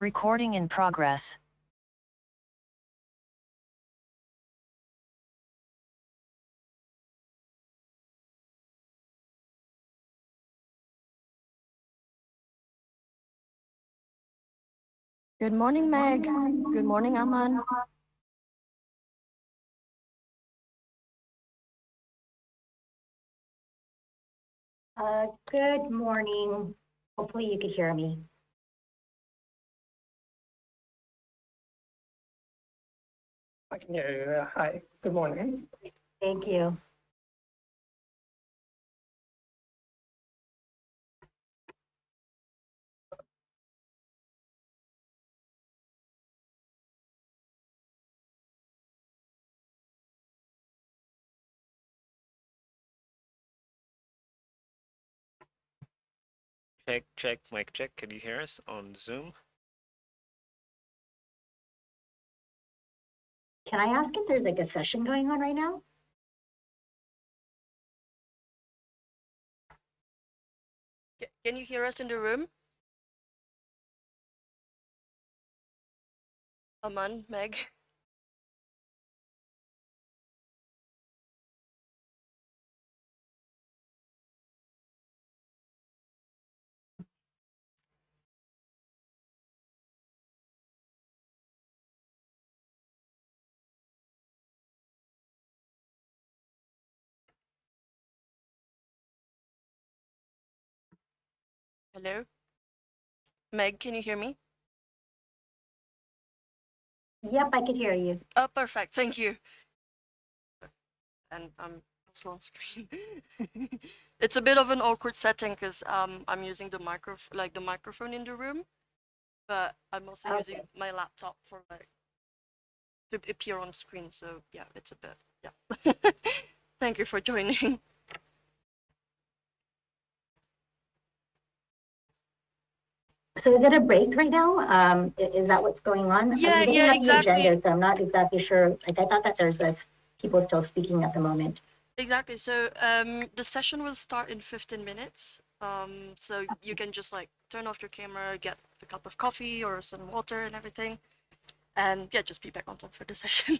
Recording in progress. Good morning, Meg. Good morning, Aman. Uh, good morning. Hopefully you could hear me. I can hear you. Uh, Hi, good morning. Thank you. Check, check, mic check. Can you hear us on Zoom? Can I ask if there's like a session going on right now? Can you hear us in the room? Aman, Meg. Hello? Meg, can you hear me? Yep, I can hear you. Oh, perfect. Thank you. And I'm also on screen. it's a bit of an awkward setting because um, I'm using the micro like the microphone in the room, but I'm also using my laptop for like to appear on screen. So yeah, it's a bit yeah. Thank you for joining. So is it a break right now? Um, is that what's going on? Yeah, yeah, the exactly. agenda, So I'm not exactly sure. Like I thought that there's this people still speaking at the moment. Exactly. So um, the session will start in 15 minutes. Um, so you can just like turn off your camera, get a cup of coffee or some water and everything, and yeah, just be back on time for the session.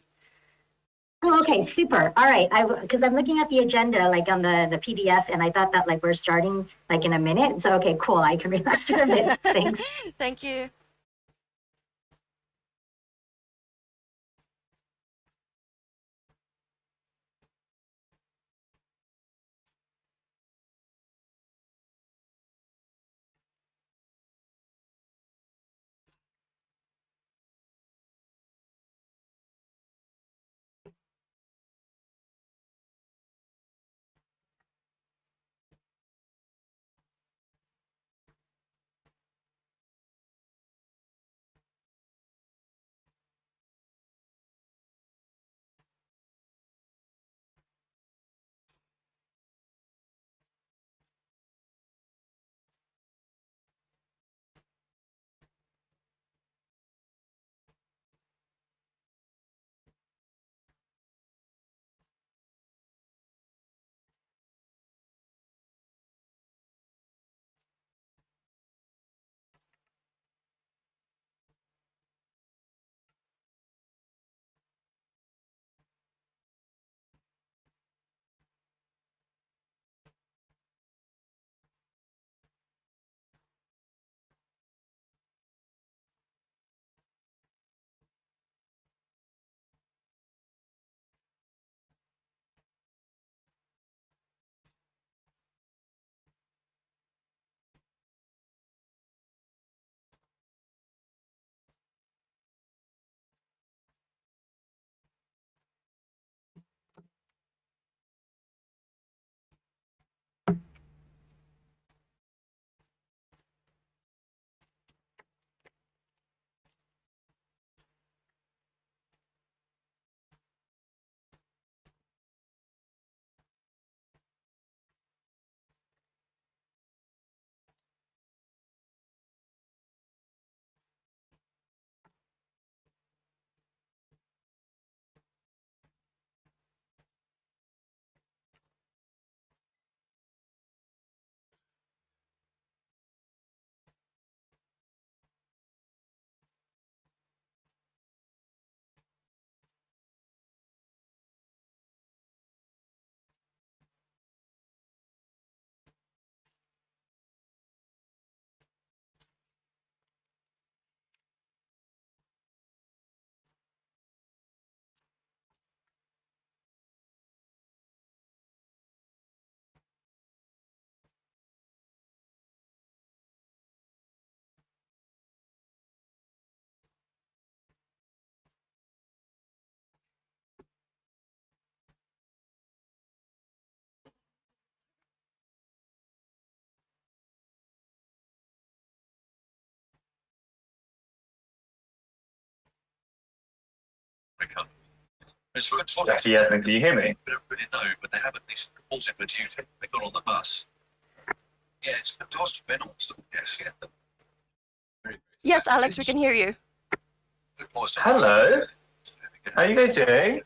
Oh, okay, super. All right. I, because I'm looking at the agenda, like on the, the PDF, and I thought that like we're starting like in a minute. So, okay, cool. I can relax for a bit. Thanks. Thank you. Jackie Edmund, can you hear me? We don't really know, but they have at least reported for duty. They got on the bus. Yeah, it's fantastic. Reynolds. Yes, yeah. Very, very Yes, Alex, we can hear you. Uh, Hello, how are you guys doing?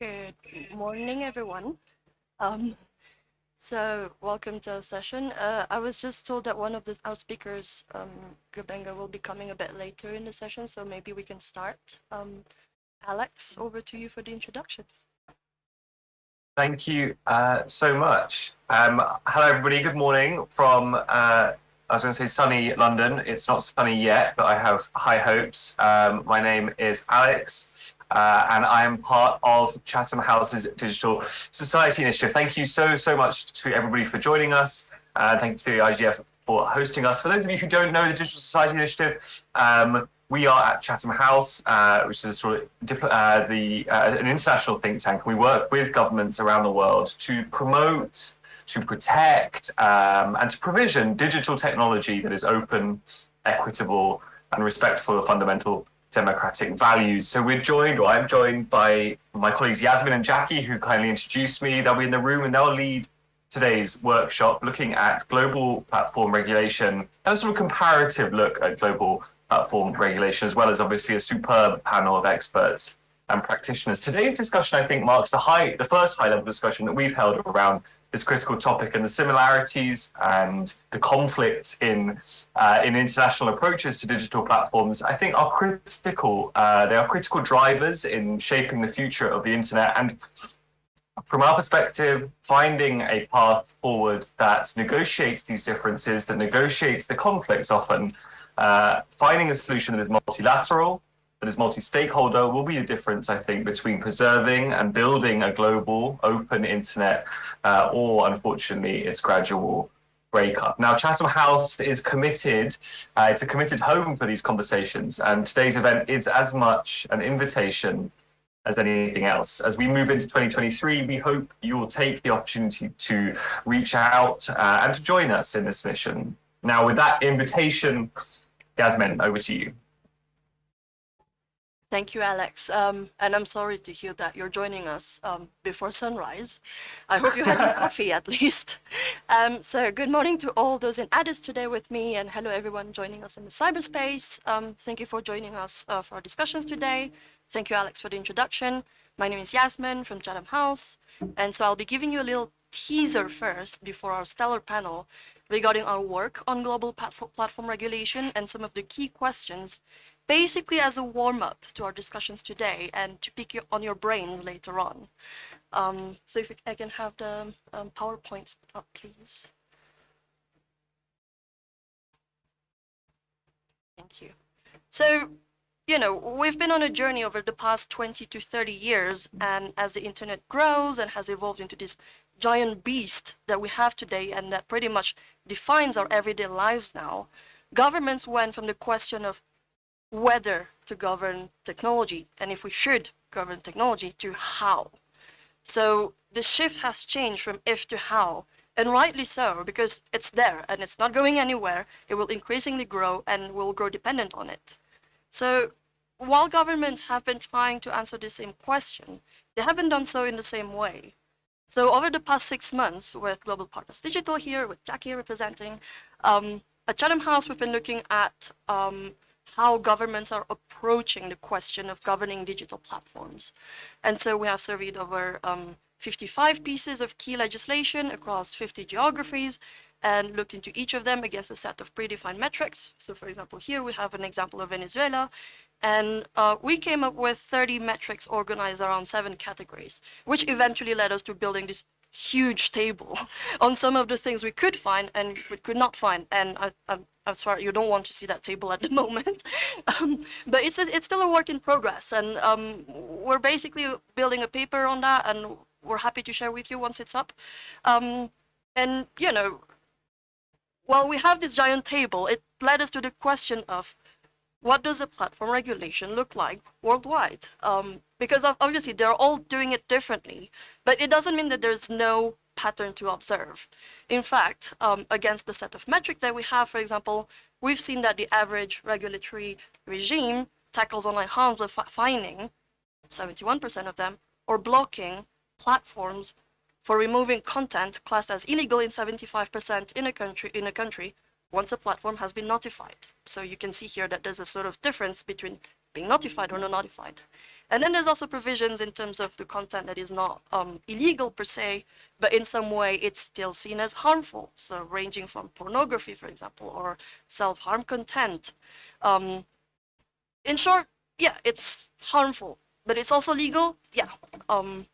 Good morning, everyone. Um, so welcome to our session. Uh, I was just told that one of the, our speakers, um, Gbenga, will be coming a bit later in the session, so maybe we can start. Um, Alex, over to you for the introductions. Thank you uh, so much. Um, hello, everybody. Good morning from, uh, I was going to say sunny London. It's not sunny yet, but I have high hopes. Um, my name is Alex, uh, and I am part of Chatham House's Digital Society Initiative. Thank you so, so much to everybody for joining us. Uh, thank you to the IGF for hosting us. For those of you who don't know the Digital Society Initiative, um, we are at Chatham House, uh, which is sort of uh, the uh, an international think tank. We work with governments around the world to promote, to protect, um, and to provision digital technology that is open, equitable, and respectful of fundamental democratic values. So we're joined, or I'm joined by my colleagues Yasmin and Jackie, who kindly introduced me. They'll be in the room and they'll lead today's workshop looking at global platform regulation and a sort of comparative look at global platform regulation, as well as obviously a superb panel of experts and practitioners. Today's discussion, I think, marks the high, the first high-level discussion that we've held around this critical topic and the similarities and the conflicts in uh, in international approaches to digital platforms. I think are critical. Uh, they are critical drivers in shaping the future of the internet and. From our perspective, finding a path forward that negotiates these differences, that negotiates the conflicts often, uh, finding a solution that is multilateral, that is multi-stakeholder will be the difference, I think, between preserving and building a global open internet uh, or, unfortunately, its gradual breakup. Now, Chatham House is committed, uh, it's a committed home for these conversations, and today's event is as much an invitation as anything else. As we move into 2023, we hope you will take the opportunity to reach out uh, and to join us in this mission. Now, with that invitation, Yasmin, over to you. Thank you, Alex. Um, and I'm sorry to hear that you're joining us um, before sunrise. I hope you had your coffee at least. Um, so good morning to all those in Addis today with me and hello everyone joining us in the cyberspace. Um, thank you for joining us uh, for our discussions today. Thank you, Alex, for the introduction. My name is Yasmin from Chatham House. And so I'll be giving you a little teaser first before our stellar panel regarding our work on global platform regulation and some of the key questions basically as a warm-up to our discussions today and to pick on your brains later on. Um, so if I can have the um, PowerPoints up, please. Thank you. So, you know, we've been on a journey over the past 20 to 30 years, and as the internet grows and has evolved into this giant beast that we have today and that pretty much defines our everyday lives now, governments went from the question of whether to govern technology and if we should govern technology to how. So the shift has changed from if to how, and rightly so, because it's there and it's not going anywhere. It will increasingly grow and will grow dependent on it. So while governments have been trying to answer the same question, they haven't done so in the same way. So over the past six months, with Global Partners Digital here, with Jackie representing, um, at Chatham House, we've been looking at um, how governments are approaching the question of governing digital platforms. And so we have surveyed over um, 55 pieces of key legislation across 50 geographies and looked into each of them against a set of predefined metrics. So for example, here we have an example of Venezuela, and uh, we came up with 30 metrics organized around seven categories, which eventually led us to building this huge table on some of the things we could find and we could not find. And I, I'm, I'm sorry, you don't want to see that table at the moment. um, but it's, it's still a work in progress. And um, we're basically building a paper on that and we're happy to share with you once it's up. Um, and, you know, while we have this giant table, it led us to the question of what does a platform regulation look like worldwide? Um, because obviously they're all doing it differently, but it doesn't mean that there's no pattern to observe. In fact, um, against the set of metrics that we have, for example, we've seen that the average regulatory regime tackles online harms with fining 71% of them, or blocking platforms for removing content classed as illegal in 75% in a country in a country once a platform has been notified. So you can see here that there's a sort of difference between being notified or not notified. And then there's also provisions in terms of the content that is not um, illegal per se, but in some way it's still seen as harmful. So ranging from pornography, for example, or self-harm content. Um, in short, yeah, it's harmful, but it's also legal. Yeah. Um,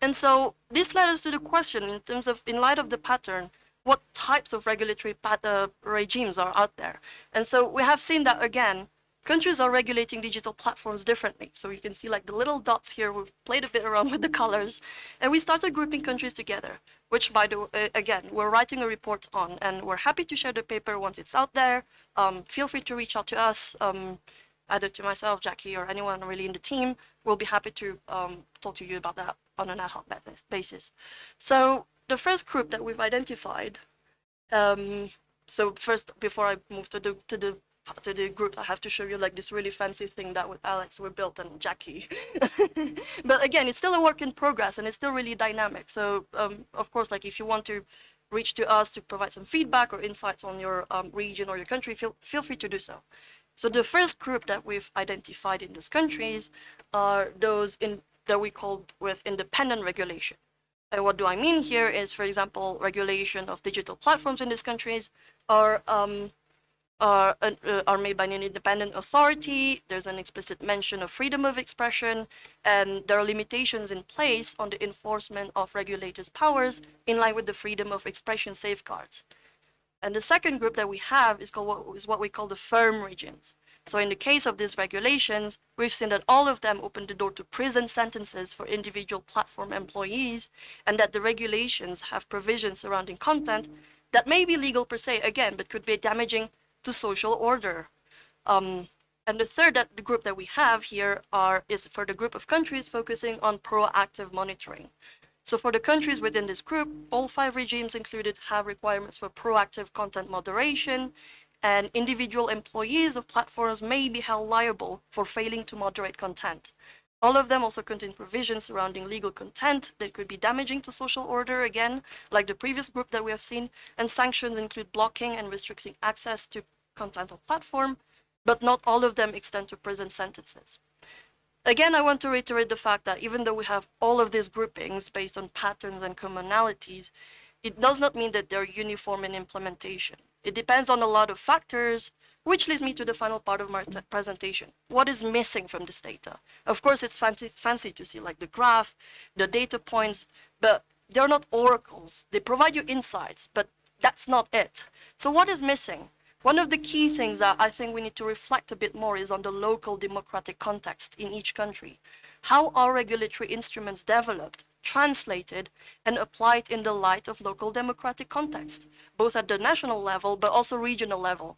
and so this led us to the question in terms of, in light of the pattern, what types of regulatory uh, regimes are out there? And so we have seen that again, countries are regulating digital platforms differently. So you can see like the little dots here, we've played a bit around with the colors, and we started grouping countries together, which by the uh, again, we're writing a report on, and we're happy to share the paper once it's out there. Um, feel free to reach out to us, um, either to myself, Jackie, or anyone really in the team. We'll be happy to um, talk to you about that on an ad hoc basis. So the first group that we've identified um, so first, before I move to the to the to the group, I have to show you like this really fancy thing that with Alex we built and Jackie. but again, it's still a work in progress and it's still really dynamic. So um, of course, like if you want to reach to us to provide some feedback or insights on your um, region or your country, feel feel free to do so. So the first group that we've identified in those countries are those in that we call with independent regulation. And what do I mean here is, for example, regulation of digital platforms in these countries are um, are, uh, are made by an independent authority. There's an explicit mention of freedom of expression, and there are limitations in place on the enforcement of regulators' powers in line with the freedom of expression safeguards. And the second group that we have is called what is what we call the firm regions. So in the case of these regulations, we've seen that all of them open the door to prison sentences for individual platform employees, and that the regulations have provisions surrounding content that may be legal per se, again, but could be damaging to social order. Um, and the third that, the group that we have here are is for the group of countries focusing on proactive monitoring. So for the countries within this group, all five regimes included have requirements for proactive content moderation, and individual employees of platforms may be held liable for failing to moderate content. All of them also contain provisions surrounding legal content that could be damaging to social order, again, like the previous group that we have seen, and sanctions include blocking and restricting access to content on platform, but not all of them extend to prison sentences. Again, I want to reiterate the fact that even though we have all of these groupings based on patterns and commonalities, it does not mean that they're uniform in implementation. It depends on a lot of factors, which leads me to the final part of my presentation. What is missing from this data? Of course, it's fancy, fancy to see like the graph, the data points, but they're not oracles. They provide you insights, but that's not it. So what is missing? One of the key things that I think we need to reflect a bit more is on the local democratic context in each country. How are regulatory instruments developed? translated and applied in the light of local democratic context, both at the national level but also regional level.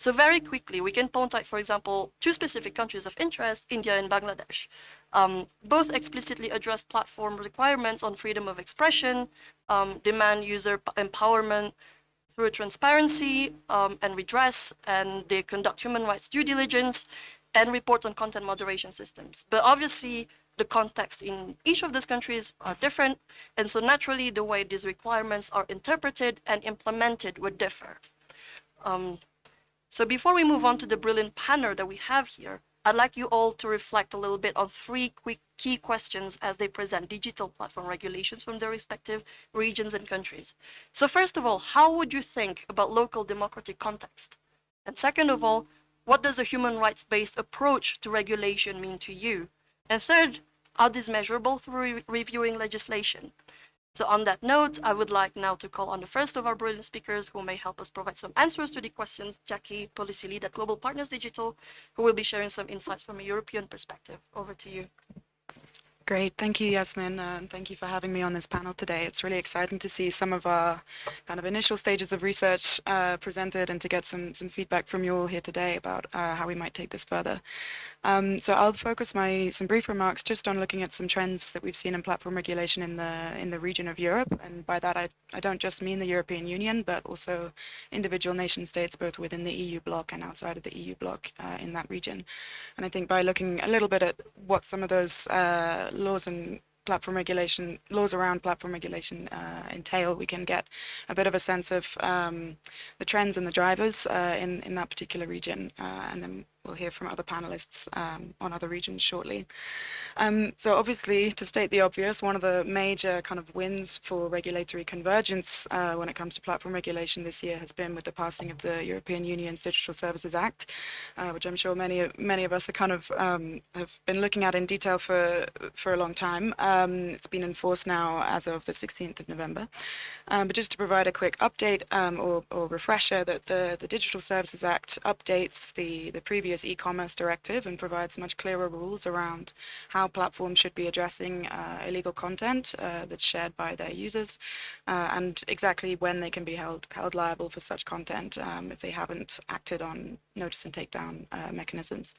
So very quickly, we can point out, for example, two specific countries of interest, India and Bangladesh. Um, both explicitly address platform requirements on freedom of expression, um, demand user empowerment through transparency um, and redress, and they conduct human rights due diligence and report on content moderation systems. But obviously, the context in each of these countries are different, and so naturally the way these requirements are interpreted and implemented would differ. Um, so before we move on to the brilliant panel that we have here, I'd like you all to reflect a little bit on three quick key questions as they present digital platform regulations from their respective regions and countries. So first of all, how would you think about local democratic context? And second of all, what does a human rights-based approach to regulation mean to you? And third, are these measurable through re reviewing legislation? So on that note, I would like now to call on the first of our brilliant speakers who may help us provide some answers to the questions, Jackie, Policy Lead at Global Partners Digital, who will be sharing some insights from a European perspective. Over to you. Great, thank you, Yasmin, and thank you for having me on this panel today. It's really exciting to see some of our kind of initial stages of research uh, presented and to get some, some feedback from you all here today about uh, how we might take this further. Um, so I'll focus my some brief remarks just on looking at some trends that we've seen in platform regulation in the in the region of Europe, and by that I, I don't just mean the European Union, but also individual nation states, both within the EU bloc and outside of the EU bloc uh, in that region. And I think by looking a little bit at what some of those uh, laws and platform regulation, laws around platform regulation uh, entail, we can get a bit of a sense of um, the trends and the drivers uh, in, in that particular region, uh, and then we'll hear from other panelists um, on other regions shortly. Um, so obviously, to state the obvious, one of the major kind of wins for regulatory convergence uh, when it comes to platform regulation this year has been with the passing of the European Union's Digital Services Act, uh, which I'm sure many many of us are kind of um, have been looking at in detail for for a long time. Um, it's been enforced now as of the 16th of November. Um, but just to provide a quick update um, or, or refresher that the, the Digital Services Act updates the, the previous e-commerce directive and provides much clearer rules around how platforms should be addressing uh, illegal content uh, that's shared by their users uh, and exactly when they can be held, held liable for such content um, if they haven't acted on notice and takedown uh, mechanisms.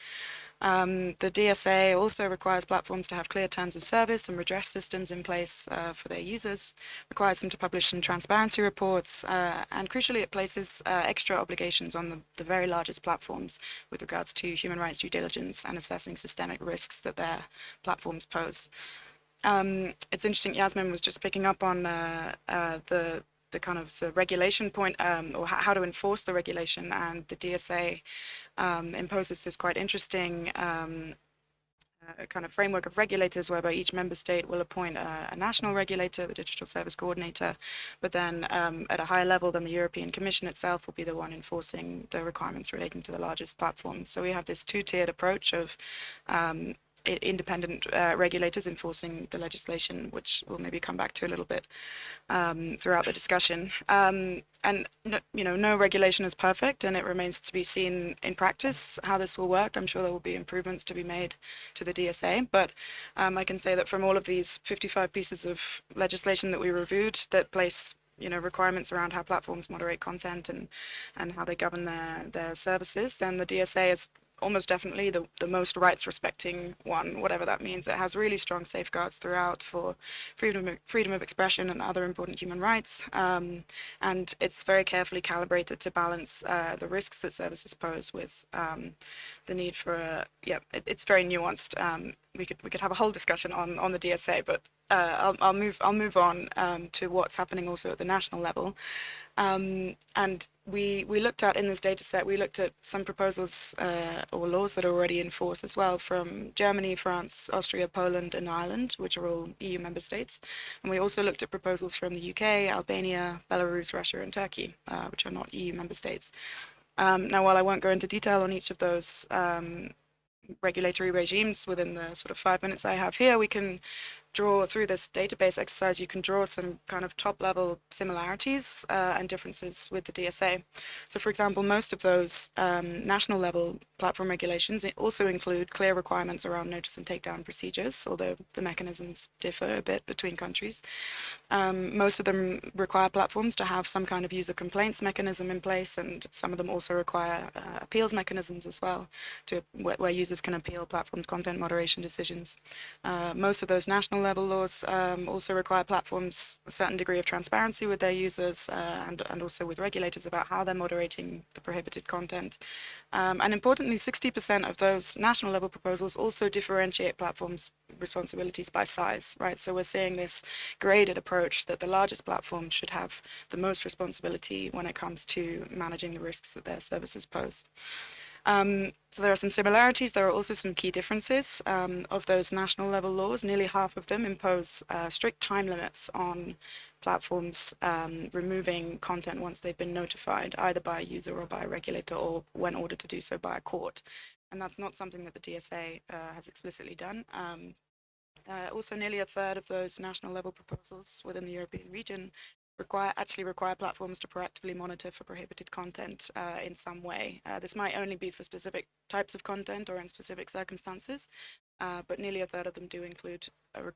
Um, the DSA also requires platforms to have clear terms of service and redress systems in place uh, for their users, requires them to publish some transparency reports, uh, and crucially it places uh, extra obligations on the, the, very largest platforms with regards to human rights due diligence and assessing systemic risks that their platforms pose. Um, it's interesting, Yasmin was just picking up on uh, uh, the the kind of the regulation point um, or how to enforce the regulation and the DSA um, imposes this quite interesting um, uh, kind of framework of regulators whereby each member state will appoint a, a national regulator, the digital service coordinator, but then um, at a higher level than the European Commission itself will be the one enforcing the requirements relating to the largest platforms. So we have this two-tiered approach of um, independent uh, regulators enforcing the legislation, which we'll maybe come back to a little bit um, throughout the discussion. Um, and no, you know, no regulation is perfect, and it remains to be seen in practice how this will work. I'm sure there will be improvements to be made to the DSA, but um, I can say that from all of these 55 pieces of legislation that we reviewed that place you know requirements around how platforms moderate content and and how they govern their their services then the DSA is almost definitely the, the most rights respecting one, whatever that means. It has really strong safeguards throughout for freedom of, freedom of expression and other important human rights. Um, and it's very carefully calibrated to balance uh, the risks that services pose with um, the need for a, yeah, it, it's very nuanced. Um, we could we could have a whole discussion on on the DSA, but uh, I'll, I'll move I'll move on um, to what's happening also at the national level. Um, and we, we looked at in this data set, we looked at some proposals uh, or laws that are already in force as well from Germany, France, Austria, Poland and Ireland, which are all EU member states. And we also looked at proposals from the UK, Albania, Belarus, Russia and Turkey, uh, which are not EU member states. Um, now, while I won't go into detail on each of those um, regulatory regimes within the sort of five minutes I have here, we can draw through this database exercise, you can draw some kind of top level similarities uh, and differences with the DSA. So for example, most of those um, national level platform regulations also include clear requirements around notice and takedown procedures, although the mechanisms differ a bit between countries. Um, most of them require platforms to have some kind of user complaints mechanism in place, and some of them also require uh, appeals mechanisms as well, to where, where, users can appeal platforms' content moderation decisions. Uh, most of those national level laws um, also require platforms a certain degree of transparency with their users uh, and, and also with regulators about how they're moderating the prohibited content. Um, and importantly, 60% of those national level proposals also differentiate platforms' responsibilities by size, right? So we're seeing this graded approach that the largest platforms should have the most responsibility when it comes to managing the risks that their services pose. Um, so there are some similarities. There are also some key differences um, of those national level laws. Nearly half of them impose uh, strict time limits on platforms um, removing content once they've been notified, either by a user or by a regulator, or when ordered to do so by a court. And that's not something that the DSA uh, has explicitly done. Um, uh, also, nearly a third of those national level proposals within the European region require actually require platforms to proactively monitor for prohibited content uh, in some way. Uh, this might only be for specific types of content or in specific circumstances, uh, but nearly a third of them do include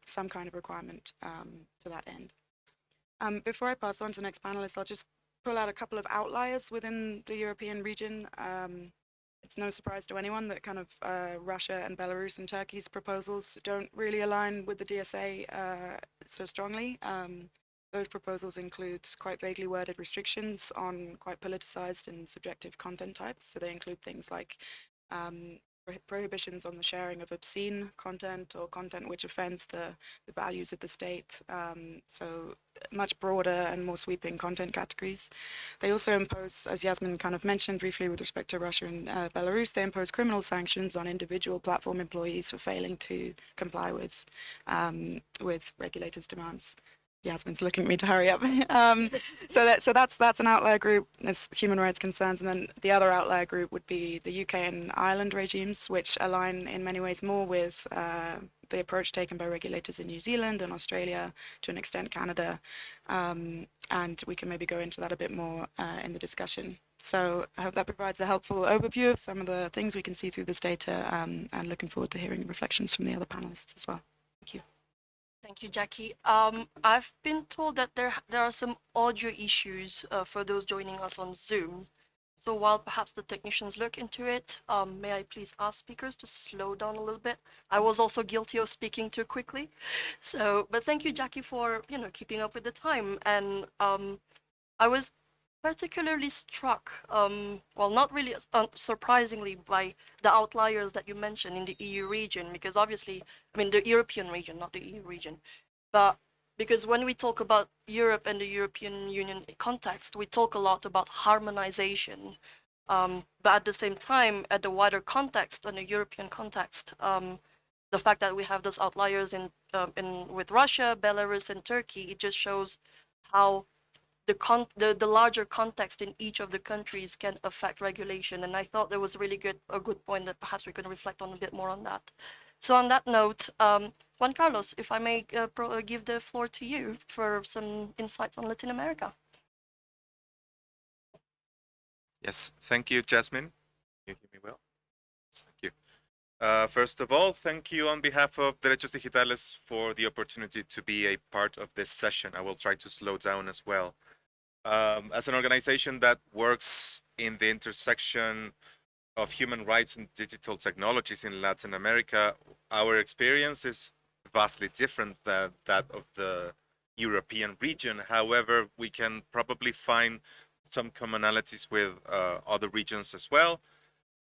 some kind of requirement um, to that end. Um, before I pass on to the next panelist, I'll just pull out a couple of outliers within the European region. Um, it's no surprise to anyone that kind of uh, Russia and Belarus and Turkey's proposals don't really align with the DSA uh, so strongly. Um, those proposals include quite vaguely worded restrictions on quite politicized and subjective content types. So they include things like um, prohibitions on the sharing of obscene content or content which offends the, the values of the state. Um, so much broader and more sweeping content categories. They also impose, as Yasmin kind of mentioned briefly with respect to Russia and uh, Belarus, they impose criminal sanctions on individual platform employees for failing to comply with um, with regulators' demands. Yasmin's looking at me to hurry up. um, so that so that's that's an outlier group. There's human rights concerns, and then the other outlier group would be the UK and Ireland regimes, which align in many ways more with uh, the approach taken by regulators in New Zealand and Australia, to an extent Canada, um, and we can maybe go into that a bit more uh, in the discussion. So I hope that provides a helpful overview of some of the things we can see through this data, um, and looking forward to hearing reflections from the other panelists as well. Thank you. Thank you, Jackie. Um, I've been told that there there are some audio issues uh, for those joining us on Zoom. So while perhaps the technicians look into it, um, may I please ask speakers to slow down a little bit? I was also guilty of speaking too quickly. So, but thank you, Jackie, for you know keeping up with the time. And um, I was particularly struck, um, well, not really uh, surprisingly, by the outliers that you mentioned in the EU region, because obviously, I mean, the European region, not the EU region, but because when we talk about Europe and the European Union context, we talk a lot about harmonization. Um, but at the same time, at the wider context and the European context, um, the fact that we have those outliers in, um in with Russia, Belarus, and Turkey, it just shows how the con the, the larger context in each of the countries can affect regulation. And I thought there was a really good a good point that perhaps we can reflect on a bit more on that. So on that note, um, Juan Carlos, if I may uh, uh, give the floor to you for some insights on Latin America. Yes, thank you, Jasmine. Can you hear me well? Yes, thank you. Uh, first of all, thank you on behalf of Derechos Digitales for the opportunity to be a part of this session. I will try to slow down as well. Um, as an organization that works in the intersection of human rights and digital technologies in Latin America, our experience is vastly different than that of the European region. However, we can probably find some commonalities with uh, other regions as well.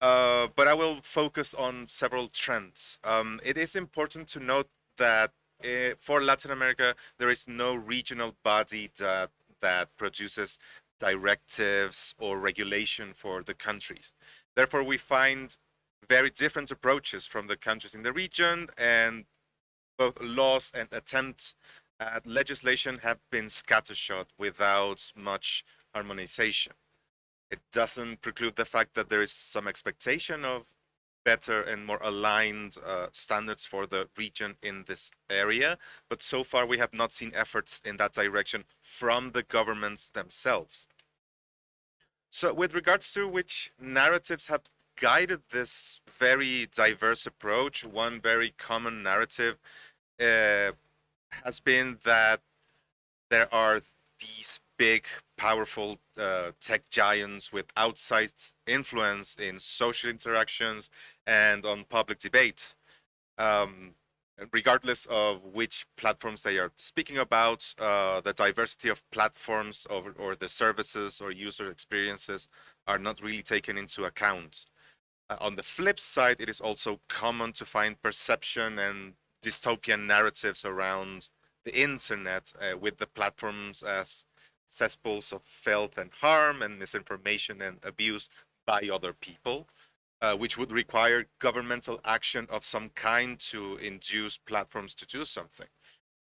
Uh, but I will focus on several trends. Um, it is important to note that uh, for Latin America, there is no regional body that that produces directives or regulation for the countries. Therefore, we find very different approaches from the countries in the region, and both laws and attempts at legislation have been scattershot without much harmonization. It doesn't preclude the fact that there is some expectation of better and more aligned uh, standards for the region in this area, but so far we have not seen efforts in that direction from the governments themselves. So, with regards to which narratives have guided this very diverse approach, one very common narrative uh, has been that there are these big, powerful uh, tech giants with outsized influence in social interactions and on public debate. Um, regardless of which platforms they are speaking about, uh, the diversity of platforms or, or the services or user experiences are not really taken into account. Uh, on the flip side, it is also common to find perception and dystopian narratives around the internet uh, with the platforms as cesspools of filth and harm and misinformation and abuse by other people, uh, which would require governmental action of some kind to induce platforms to do something.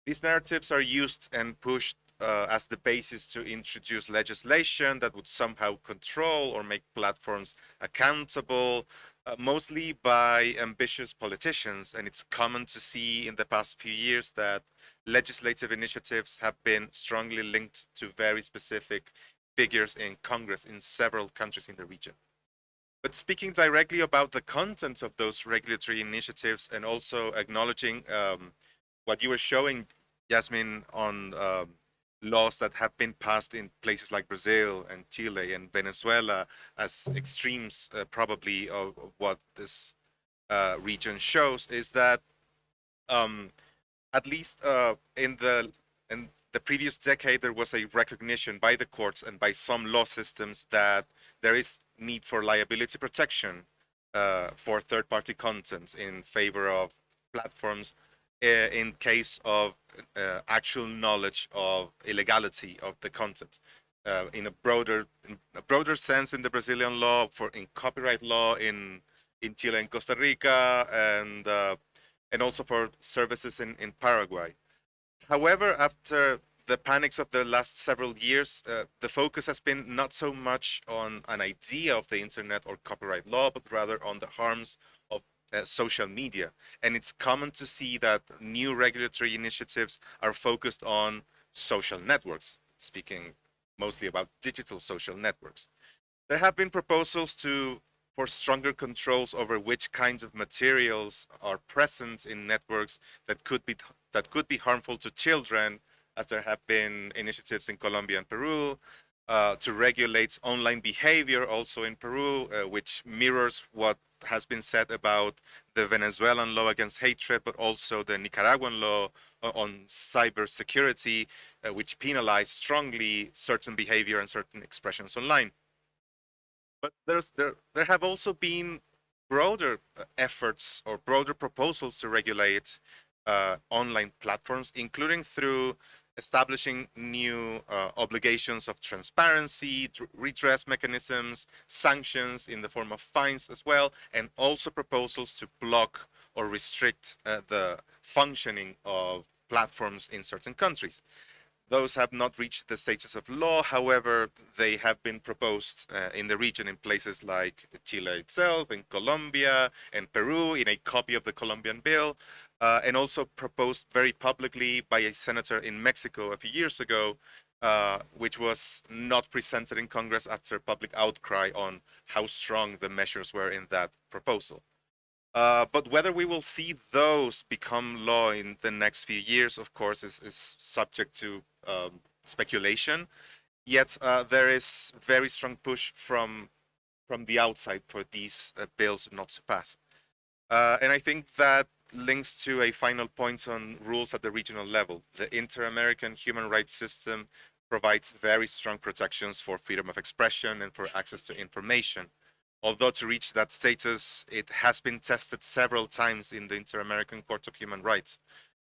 These narratives are used and pushed uh, as the basis to introduce legislation that would somehow control or make platforms accountable, uh, mostly by ambitious politicians. And it's common to see in the past few years that legislative initiatives have been strongly linked to very specific figures in Congress in several countries in the region. But speaking directly about the content of those regulatory initiatives and also acknowledging um, what you were showing, Yasmin, on um, laws that have been passed in places like Brazil and Chile and Venezuela as extremes, uh, probably, of, of, what this uh, region shows, is that um, at least uh, in the in the previous decade, there was a recognition by the courts and by some law systems that there is need for liability protection uh, for third-party content in favor of platforms uh, in case of uh, actual knowledge of illegality of the content. Uh, in a broader, in a broader sense, in the Brazilian law, for in copyright law in in Chile and Costa Rica, and uh, and also for services in in Paraguay. However, after the panics of the last several years, uh, the focus has been not so much on an idea of the internet or copyright law, but rather on the harms of uh, social media. And it's common to see that new regulatory initiatives are focused on social networks, speaking mostly about digital social networks. There have been proposals to for stronger controls over which kinds of materials are present in networks that could be that could be harmful to children as there have been initiatives in Colombia and Peru uh, to regulate online behavior also in Peru, uh, which mirrors what has been said about the Venezuelan law against hatred, but also the Nicaraguan law on cybersecurity, uh, which penalize strongly certain behavior and certain expressions online. But there's there there have also been broader uh, efforts or broader proposals to regulate uh, online platforms, including through establishing new uh, obligations of transparency, redress mechanisms, sanctions in the form of fines as well, and also proposals to block or restrict uh, the functioning of platforms in certain countries. Those have not reached the status of law, however, they have been proposed uh, in the region in places like Chile itself, in Colombia, and Peru, in a copy of the Colombian bill, uh, and also proposed very publicly by a senator in Mexico a few years ago, uh, which was not presented in Congress after public outcry on how strong the measures were in that proposal. Uh, but whether we will see those become law in the next few years, of course, is, is subject to um, speculation. Yet uh, there is very strong push from from the outside for these uh, bills not to pass. Uh, and I think that links to a final point on rules at the regional level. The Inter-American human rights system provides very strong protections for freedom of expression and for access to information. Although to reach that status, it has been tested several times in the Inter-American Court of Human Rights.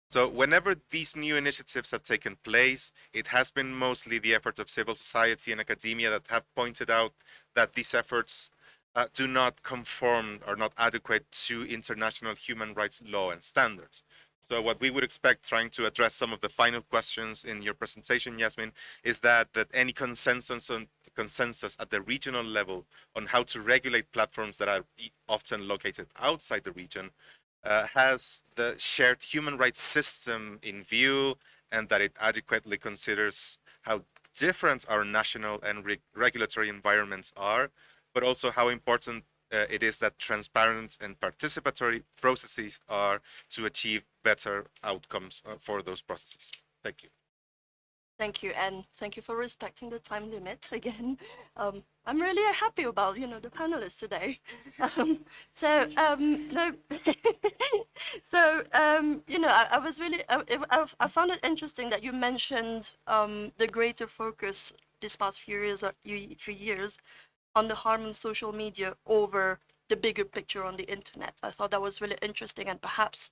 So whenever these new initiatives have taken place, it has been mostly the efforts of civil society and academia that have pointed out that these efforts uh, do not conform or not adequate to international human rights law and standards. So what we would expect, trying to address some of the final questions in your presentation, Yasmin, is that that any consensus on consensus at the regional level on how to regulate platforms that are often located outside the region uh, has the shared human rights system in view and that it adequately considers how different our national and re regulatory environments are but also how important uh, it is that transparent and participatory processes are to achieve better outcomes uh, for those processes. Thank you. Thank you, and thank you for respecting the time limit again. Um, I'm really happy about you know the panelists today. Um, so um, no, so um, you know I, I was really I, I, found it interesting that you mentioned um, the greater focus this past few years uh, few years on the harm on social media over the bigger picture on the internet. I thought that was really interesting and perhaps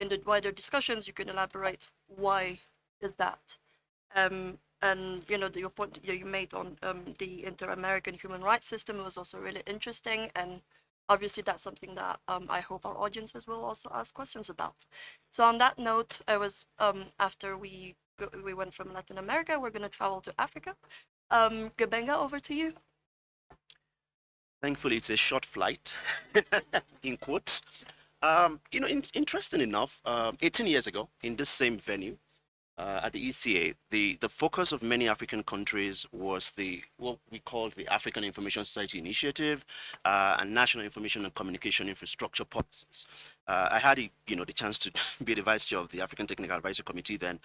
in the wider discussions you can elaborate why is that. Um, and you know the, your point you made on um, the inter-American human rights system was also really interesting and obviously that's something that um, I hope our audiences will also ask questions about. So on that note, I was um, after we go, we went from Latin America, we're going to travel to Africa. Um, Gbenga, over to you. Thankfully, it's a short flight, in quotes. Um, you know, in, interesting enough, uh, 18 years ago, in this same venue, uh, at the ECA, the, the focus of many African countries was the what we called the African Information Society Initiative uh, and National Information and Communication Infrastructure Policies. Uh, I had, you know, the chance to be the vice chair of the African Technical Advisory Committee then,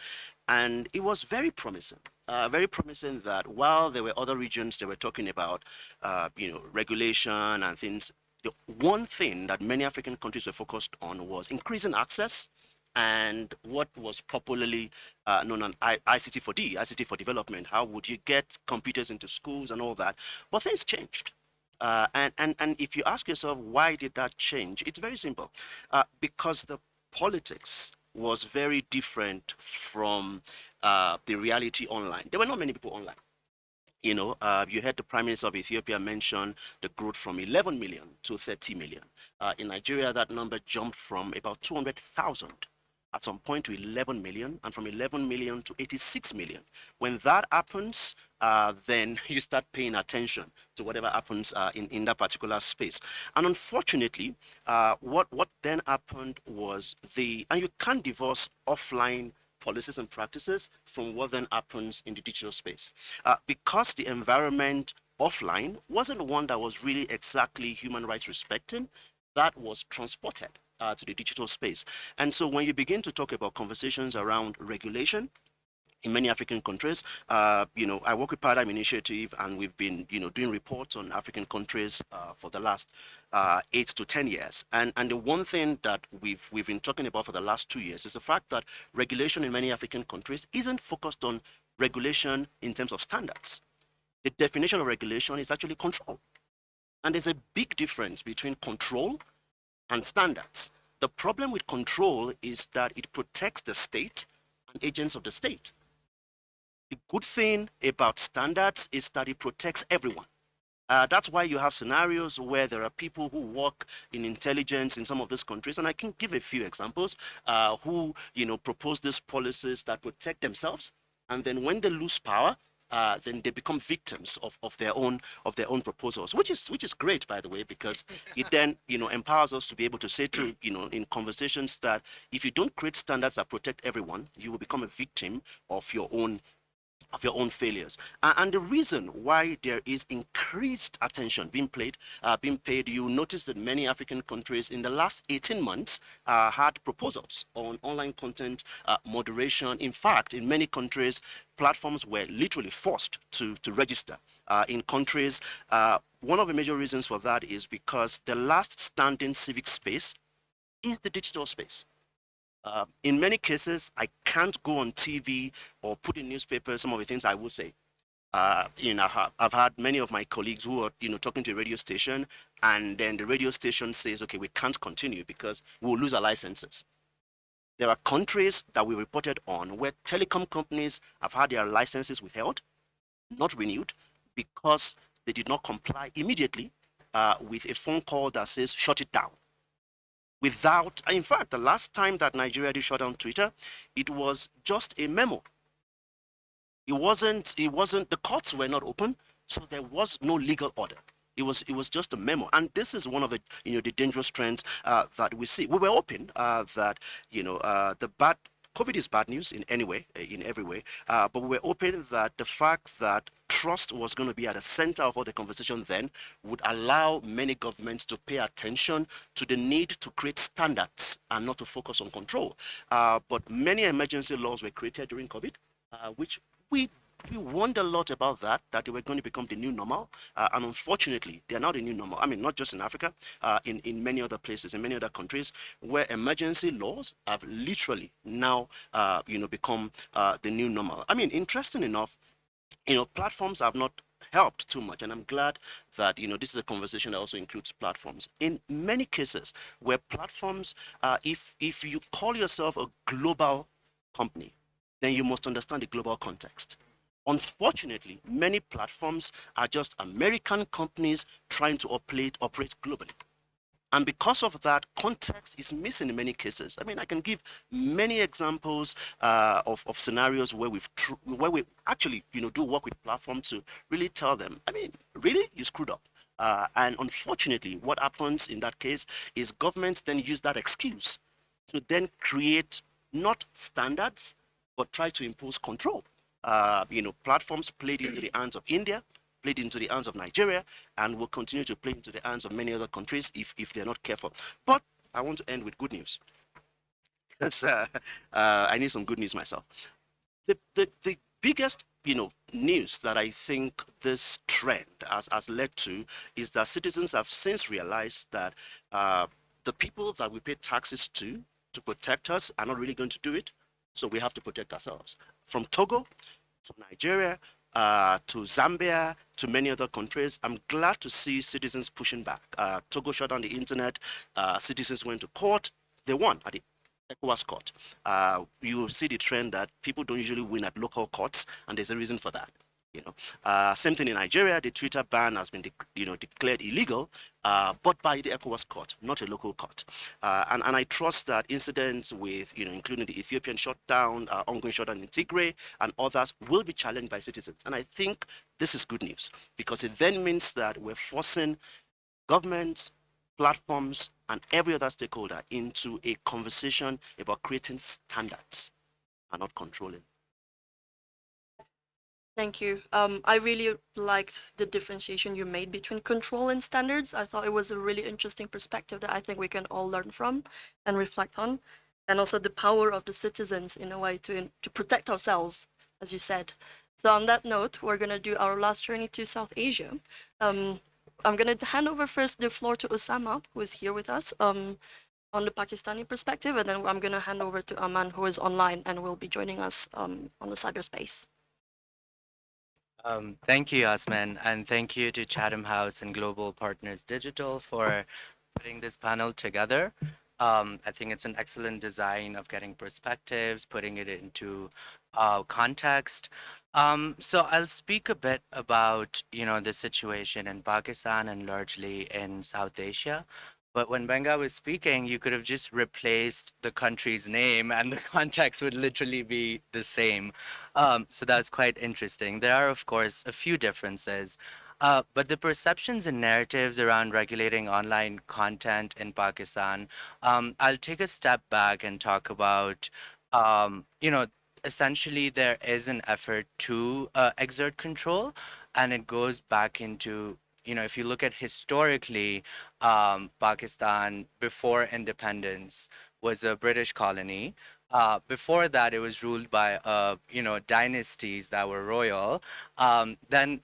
and it was very promising. Uh, very promising that while there were other regions that were talking about, uh, you know, regulation and things, the one thing that many African countries were focused on was increasing access and what was popularly uh, known as ICT for D, ICT for development. How would you get computers into schools and all that? But things changed. Uh, and, and, and if you ask yourself, why did that change? It's very simple. Uh, because the politics was very different from uh, the reality online. There were not many people online. You know, uh, you heard the Prime Minister of Ethiopia mention the growth from 11 million to 30 million. Uh, in Nigeria, that number jumped from about 200,000 at some point to 11 million, and from 11 million to 86 million. When that happens, uh, then you start paying attention to whatever happens uh, in, in that particular space. And unfortunately, uh, what, what then happened was the, and you can't divorce offline policies and practices from what then happens in the digital space. Uh, because the environment offline wasn't one that was really exactly human rights respecting, that was transported uh, to the digital space. And so when you begin to talk about conversations around regulation, in many African countries. Uh, you know, I work with Paradigm Initiative, and we've been, you know, doing reports on African countries uh, for the last uh, eight to ten years. And and the one thing that we've we've been talking about for the last two years is the fact that regulation in many African countries isn't focused on regulation in terms of standards. The definition of regulation is actually control, and there's a big difference between control and standards. The problem with control is that it protects the state and agents of the state. The good thing about standards is that it protects everyone. Uh, that's why you have scenarios where there are people who work in intelligence in some of these countries, and I can give a few examples, uh, who you know propose these policies that protect themselves, and then when they lose power, uh, then they become victims of, of their own of their own proposals, which is which is great, by the way, because it then you know empowers us to be able to say to you know in conversations that if you don't create standards that protect everyone, you will become a victim of your own of your own failures. Uh, and the reason why there is increased attention being played, uh, being paid, you notice that many African countries in the last 18 months uh, had proposals on online content uh, moderation. In fact, in many countries, platforms were literally forced to, to register. Uh, in countries, uh, one of the major reasons for that is because the last standing civic space is the digital space. Uh, in many cases, I can't go on TV or put in newspapers some of the things I will say. Uh, you know, I've had many of my colleagues who are, you know, talking to a radio station, and then the radio station says, okay, we can't continue because we'll lose our licenses. There are countries that we reported on where telecom companies have had their licenses withheld, not renewed, because they did not comply immediately uh, with a phone call that says, shut it down without, in fact, the last time that Nigeria did shut down Twitter, it was just a memo. It wasn't, it wasn't, the courts were not open, so there was no legal order. It was, it was just a memo. And this is one of the, you know, the dangerous trends uh, that we see. We were open uh, that, you know, uh, the bad, COVID is bad news in any way, in every way, uh, but we were open that the fact that trust was going to be at the center of all the conversation then would allow many governments to pay attention to the need to create standards and not to focus on control. Uh, but many emergency laws were created during COVID, uh, which we we wonder a lot about that, that they were going to become the new normal. Uh, and unfortunately, they are not the new normal. I mean, not just in Africa, uh, in, in many other places, in many other countries, where emergency laws have literally now, uh, you know, become uh, the new normal. I mean, interesting enough, you know, platforms have not helped too much and i'm glad that you know this is a conversation that also includes platforms. In many cases where platforms uh, if if you call yourself a global company then you must understand the global context. Unfortunately many platforms are just american companies trying to operate operate globally and because of that, context is missing in many cases. I mean, I can give many examples uh, of, of scenarios where we've where we actually, you know, do work with platforms to really tell them, I mean, really, you screwed up. Uh, and unfortunately, what happens in that case is governments then use that excuse to then create not standards, but try to impose control. Uh, you know, platforms played into the hands of India, played into the hands of Nigeria and will continue to play into the hands of many other countries if, if they're not careful. But I want to end with good news. Uh, uh, I need some good news myself. The, the, the biggest you know, news that I think this trend has, has led to is that citizens have since realized that uh, the people that we pay taxes to to protect us are not really going to do it. So we have to protect ourselves. From Togo to Nigeria uh, to Zambia to many other countries. I'm glad to see citizens pushing back. Uh, Togo shut down the internet. Uh, citizens went to court. They won at the ECOWAS court. Uh, you see the trend that people don't usually win at local courts, and there's a reason for that. You know, uh, same thing in Nigeria. The Twitter ban has been, you know, declared illegal, uh, but by the ECOWAS court, not a local court. Uh, and and I trust that incidents with, you know, including the Ethiopian shutdown, uh, ongoing shutdown in Tigray, and others will be challenged by citizens. And I think this is good news because it then means that we're forcing governments, platforms, and every other stakeholder into a conversation about creating standards and not controlling. Thank you. Um, I really liked the differentiation you made between control and standards. I thought it was a really interesting perspective that I think we can all learn from and reflect on. And also the power of the citizens in a way to, to protect ourselves, as you said. So on that note, we're going to do our last journey to South Asia. Um, I'm going to hand over first the floor to Osama, who is here with us um, on the Pakistani perspective, and then I'm going to hand over to Aman, who is online and will be joining us um, on the cyberspace. Um, thank you, Yasmin, and thank you to Chatham House and Global Partners Digital for putting this panel together. Um, I think it's an excellent design of getting perspectives, putting it into uh, context. Um, so I'll speak a bit about, you know, the situation in Pakistan and largely in South Asia. But when Benga was speaking, you could have just replaced the country's name and the context would literally be the same. Um, so that's quite interesting. There are, of course, a few differences. Uh, but the perceptions and narratives around regulating online content in Pakistan, um, I'll take a step back and talk about, um, you know, essentially there is an effort to uh, exert control and it goes back into you know, if you look at historically, um, Pakistan before independence was a British colony. Uh, before that, it was ruled by, uh, you know, dynasties that were royal. Um, then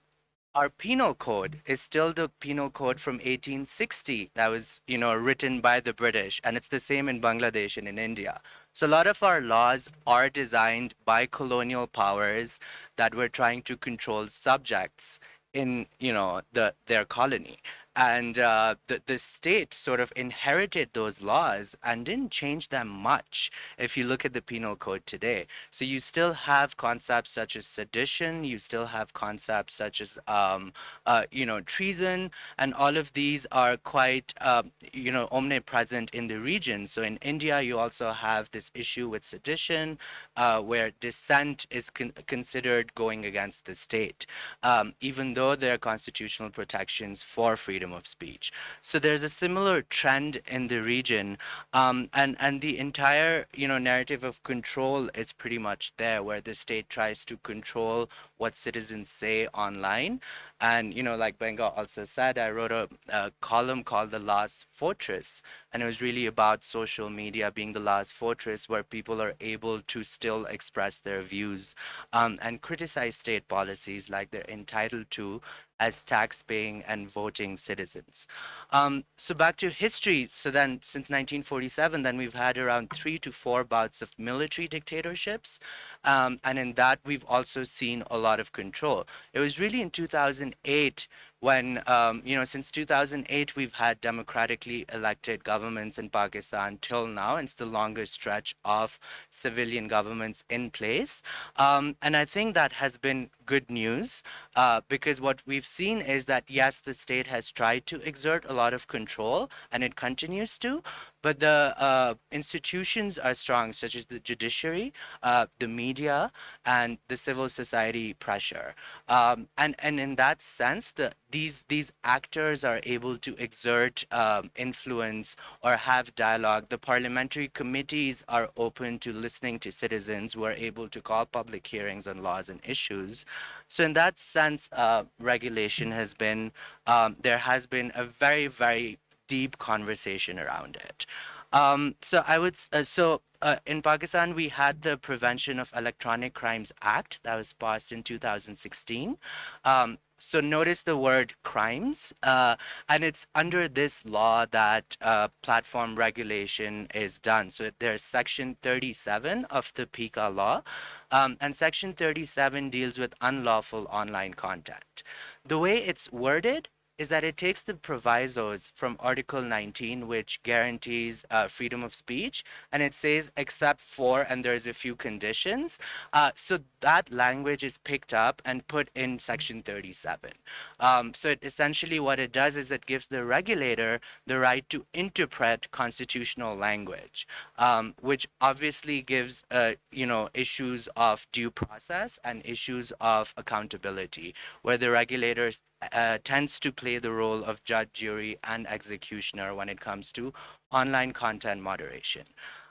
our penal code is still the penal code from 1860 that was, you know, written by the British, and it's the same in Bangladesh and in India. So a lot of our laws are designed by colonial powers that were trying to control subjects in you know the their colony and uh, the, the state sort of inherited those laws and didn't change them much if you look at the penal code today. So you still have concepts such as sedition, you still have concepts such as, um, uh, you know, treason, and all of these are quite, uh, you know, omnipresent in the region. So in India, you also have this issue with sedition, uh, where dissent is con considered going against the state, um, even though there are constitutional protections for freedom freedom of speech. So there's a similar trend in the region, um, and and the entire you know narrative of control is pretty much there, where the state tries to control what citizens say online. And, you know, like Benga also said, I wrote a, a, column called The Last Fortress. And it was really about social media being the last fortress where people are able to still express their views um, and criticize state policies like they're entitled to as tax-paying and voting citizens. Um, so back to history. So then since 1947, then we've had around three to four bouts of military dictatorships. Um, and in that, we've also seen a lot of control. It was really in 2008 when, um, you know, since 2008, we've had democratically elected governments in Pakistan till now. It's the longest stretch of civilian governments in place. Um, and I think that has been good news uh, because what we've seen is that, yes, the state has tried to exert a lot of control and it continues to, but the uh, institutions are strong, such as the judiciary, uh, the media, and the civil society pressure. Um, and, and in that sense, the, these, these actors are able to exert um, influence or have dialogue. The parliamentary committees are open to listening to citizens who are able to call public hearings on laws and issues. So in that sense, uh, regulation has been, um, there has been a very, very deep conversation around it. Um, so I would, uh, so uh, in Pakistan, we had the Prevention of Electronic Crimes Act that was passed in 2016. Um, so notice the word crimes, uh, and it's under this law that uh, platform regulation is done. So there's section 37 of the PECA law, um, and section 37 deals with unlawful online content. the way it's worded is that it takes the provisos from Article 19, which guarantees uh, freedom of speech, and it says except for, and there's a few conditions. Uh, so that language is picked up and put in Section 37. Um, so it, essentially, what it does is it gives the regulator the right to interpret constitutional language, um, which obviously gives, uh, you know, issues of due process and issues of accountability, where the regulator uh, tends to play the role of judge, jury, and executioner when it comes to online content moderation.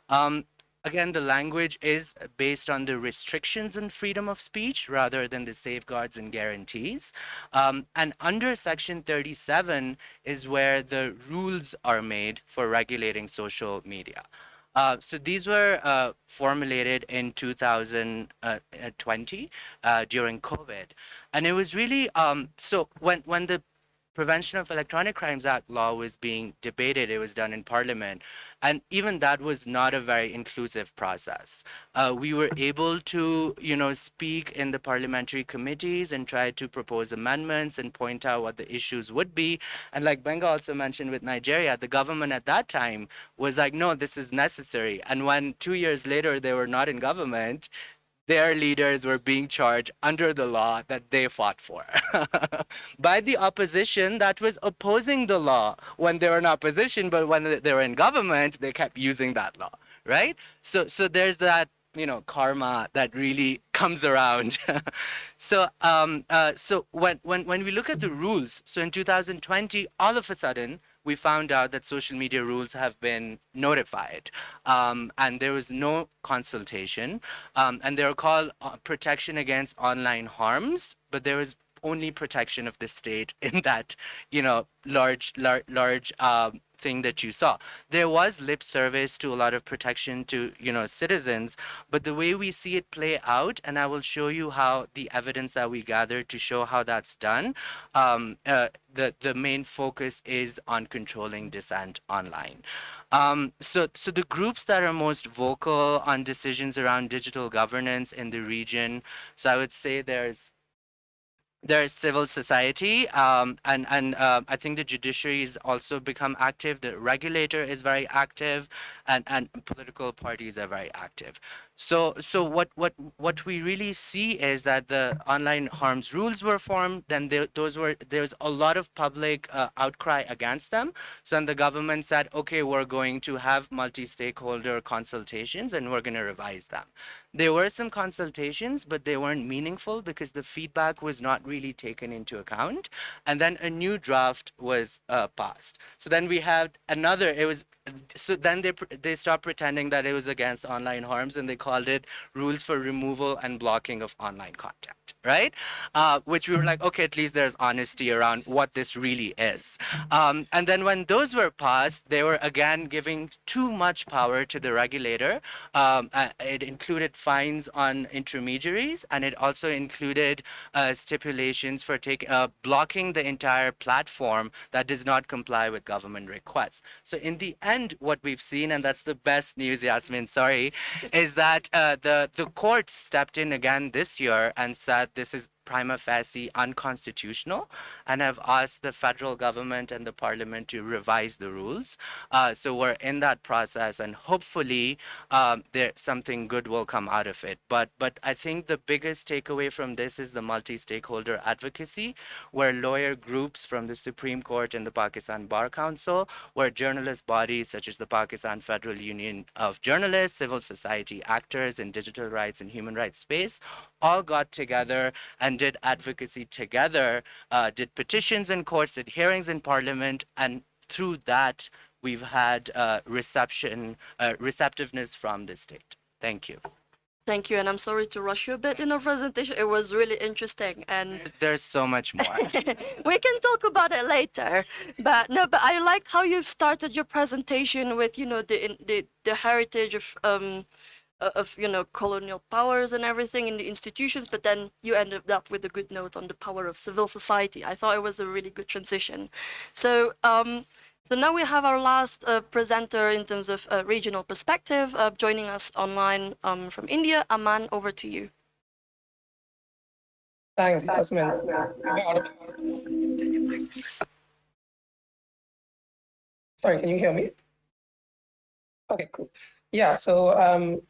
Um, again, the language is based on the restrictions on freedom of speech rather than the safeguards and guarantees. Um, and under Section 37 is where the rules are made for regulating social media. Uh, so these were uh, formulated in 2020 uh, during COVID. And it was really, um, so when, when the Prevention of Electronic Crimes Act law was being debated. It was done in Parliament. And even that was not a very inclusive process. Uh, we were able to, you know, speak in the parliamentary committees and try to propose amendments and point out what the issues would be. And like Benga also mentioned with Nigeria, the government at that time was like, no, this is necessary. And when two years later they were not in government, their leaders were being charged under the law that they fought for. By the opposition that was opposing the law. When they were in opposition, but when they were in government, they kept using that law, right? So, so there's that you know karma that really comes around. So um uh, so when when when we look at the rules so in 2020 all of a sudden we found out that social media rules have been notified um, and there was no consultation. Um, and they're called uh, protection against online harms but there was only protection of the state in that you know large large large um, thing that you saw. There was lip service to a lot of protection to, you know, citizens, but the way we see it play out, and I will show you how the evidence that we gathered to show how that's done, um, uh, the, the main focus is on controlling dissent online. Um, so, so the groups that are most vocal on decisions around digital governance in the region, so I would say there's there's civil society, um, and and uh, I think the judiciary has also become active. The regulator is very active, and and political parties are very active. So so what what what we really see is that the online harms rules were formed. Then there, those were there's a lot of public uh, outcry against them. So then the government said, okay, we're going to have multi-stakeholder consultations and we're going to revise them. There were some consultations, but they weren't meaningful because the feedback was not really taken into account. And then a new draft was uh, passed. So then we had another. It was so then they they stopped pretending that it was against online harms and they called it rules for removal and blocking of online content right? Uh, which we were like okay at least there's honesty around what this really is. Um, and then when those were passed they were again giving too much power to the regulator. Um, uh, it included fines on intermediaries and it also included uh, stipulations for taking uh, blocking the entire platform that does not comply with government requests. So in the end and what we've seen, and that's the best news, Yasmin, sorry, is that uh, the, the court stepped in again this year and said this is prima facie unconstitutional and have asked the federal government and the parliament to revise the rules. Uh, so we're in that process and hopefully um, there something good will come out of it. But, but I think the biggest takeaway from this is the multi-stakeholder advocacy where lawyer groups from the Supreme Court and the Pakistan Bar Council, where journalist bodies such as the Pakistan Federal Union of Journalists, civil society actors in digital rights and human rights space all got together and did advocacy together, uh, did petitions in courts, did hearings in parliament, and through that, we've had uh, reception, uh, receptiveness from the state. Thank you. Thank you, and I'm sorry to rush you a bit in our presentation. It was really interesting, and there's so much more. we can talk about it later. But no, but I liked how you started your presentation with, you know, the the the heritage of um, of you know colonial powers and everything in the institutions but then you ended up with a good note on the power of civil society i thought it was a really good transition so um, so now we have our last uh, presenter in terms of uh, regional perspective uh, joining us online um, from india aman over to you Thanks, Yasmin. Sorry, can you hear me? Okay, cool. Yeah, so um,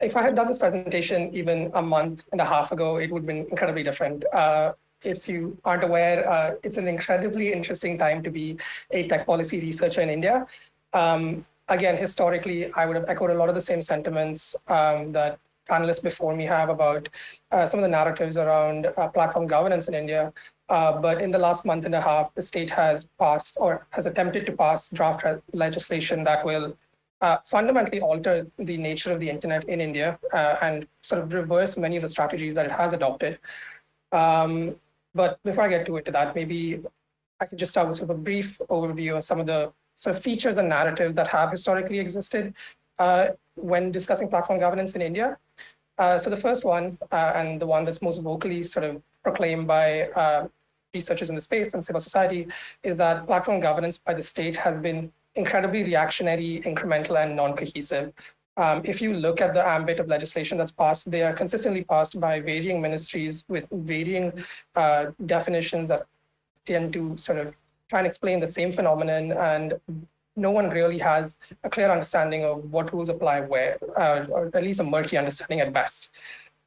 if I had done this presentation even a month and a half ago, it would have been incredibly different. Uh, if you aren't aware, uh, it's an incredibly interesting time to be a tech policy researcher in India. Um, again, historically, I would have echoed a lot of the same sentiments um, that panelists before me have about uh, some of the narratives around uh, platform governance in India. Uh, but in the last month and a half, the state has passed or has attempted to pass draft legislation that will uh, fundamentally alter the nature of the internet in India uh, and sort of reverse many of the strategies that it has adopted. Um, but before I get to it to that, maybe I can just start with sort of a brief overview of some of the sort of features and narratives that have historically existed uh, when discussing platform governance in India. Uh, so the first one, uh, and the one that's most vocally sort of proclaimed by uh, researchers in the space and civil society, is that platform governance by the state has been incredibly reactionary, incremental, and non-cohesive. Um, if you look at the ambit of legislation that's passed, they are consistently passed by varying ministries with varying uh, definitions that tend to sort of try and explain the same phenomenon and no one really has a clear understanding of what rules apply where, uh, or at least a murky understanding at best.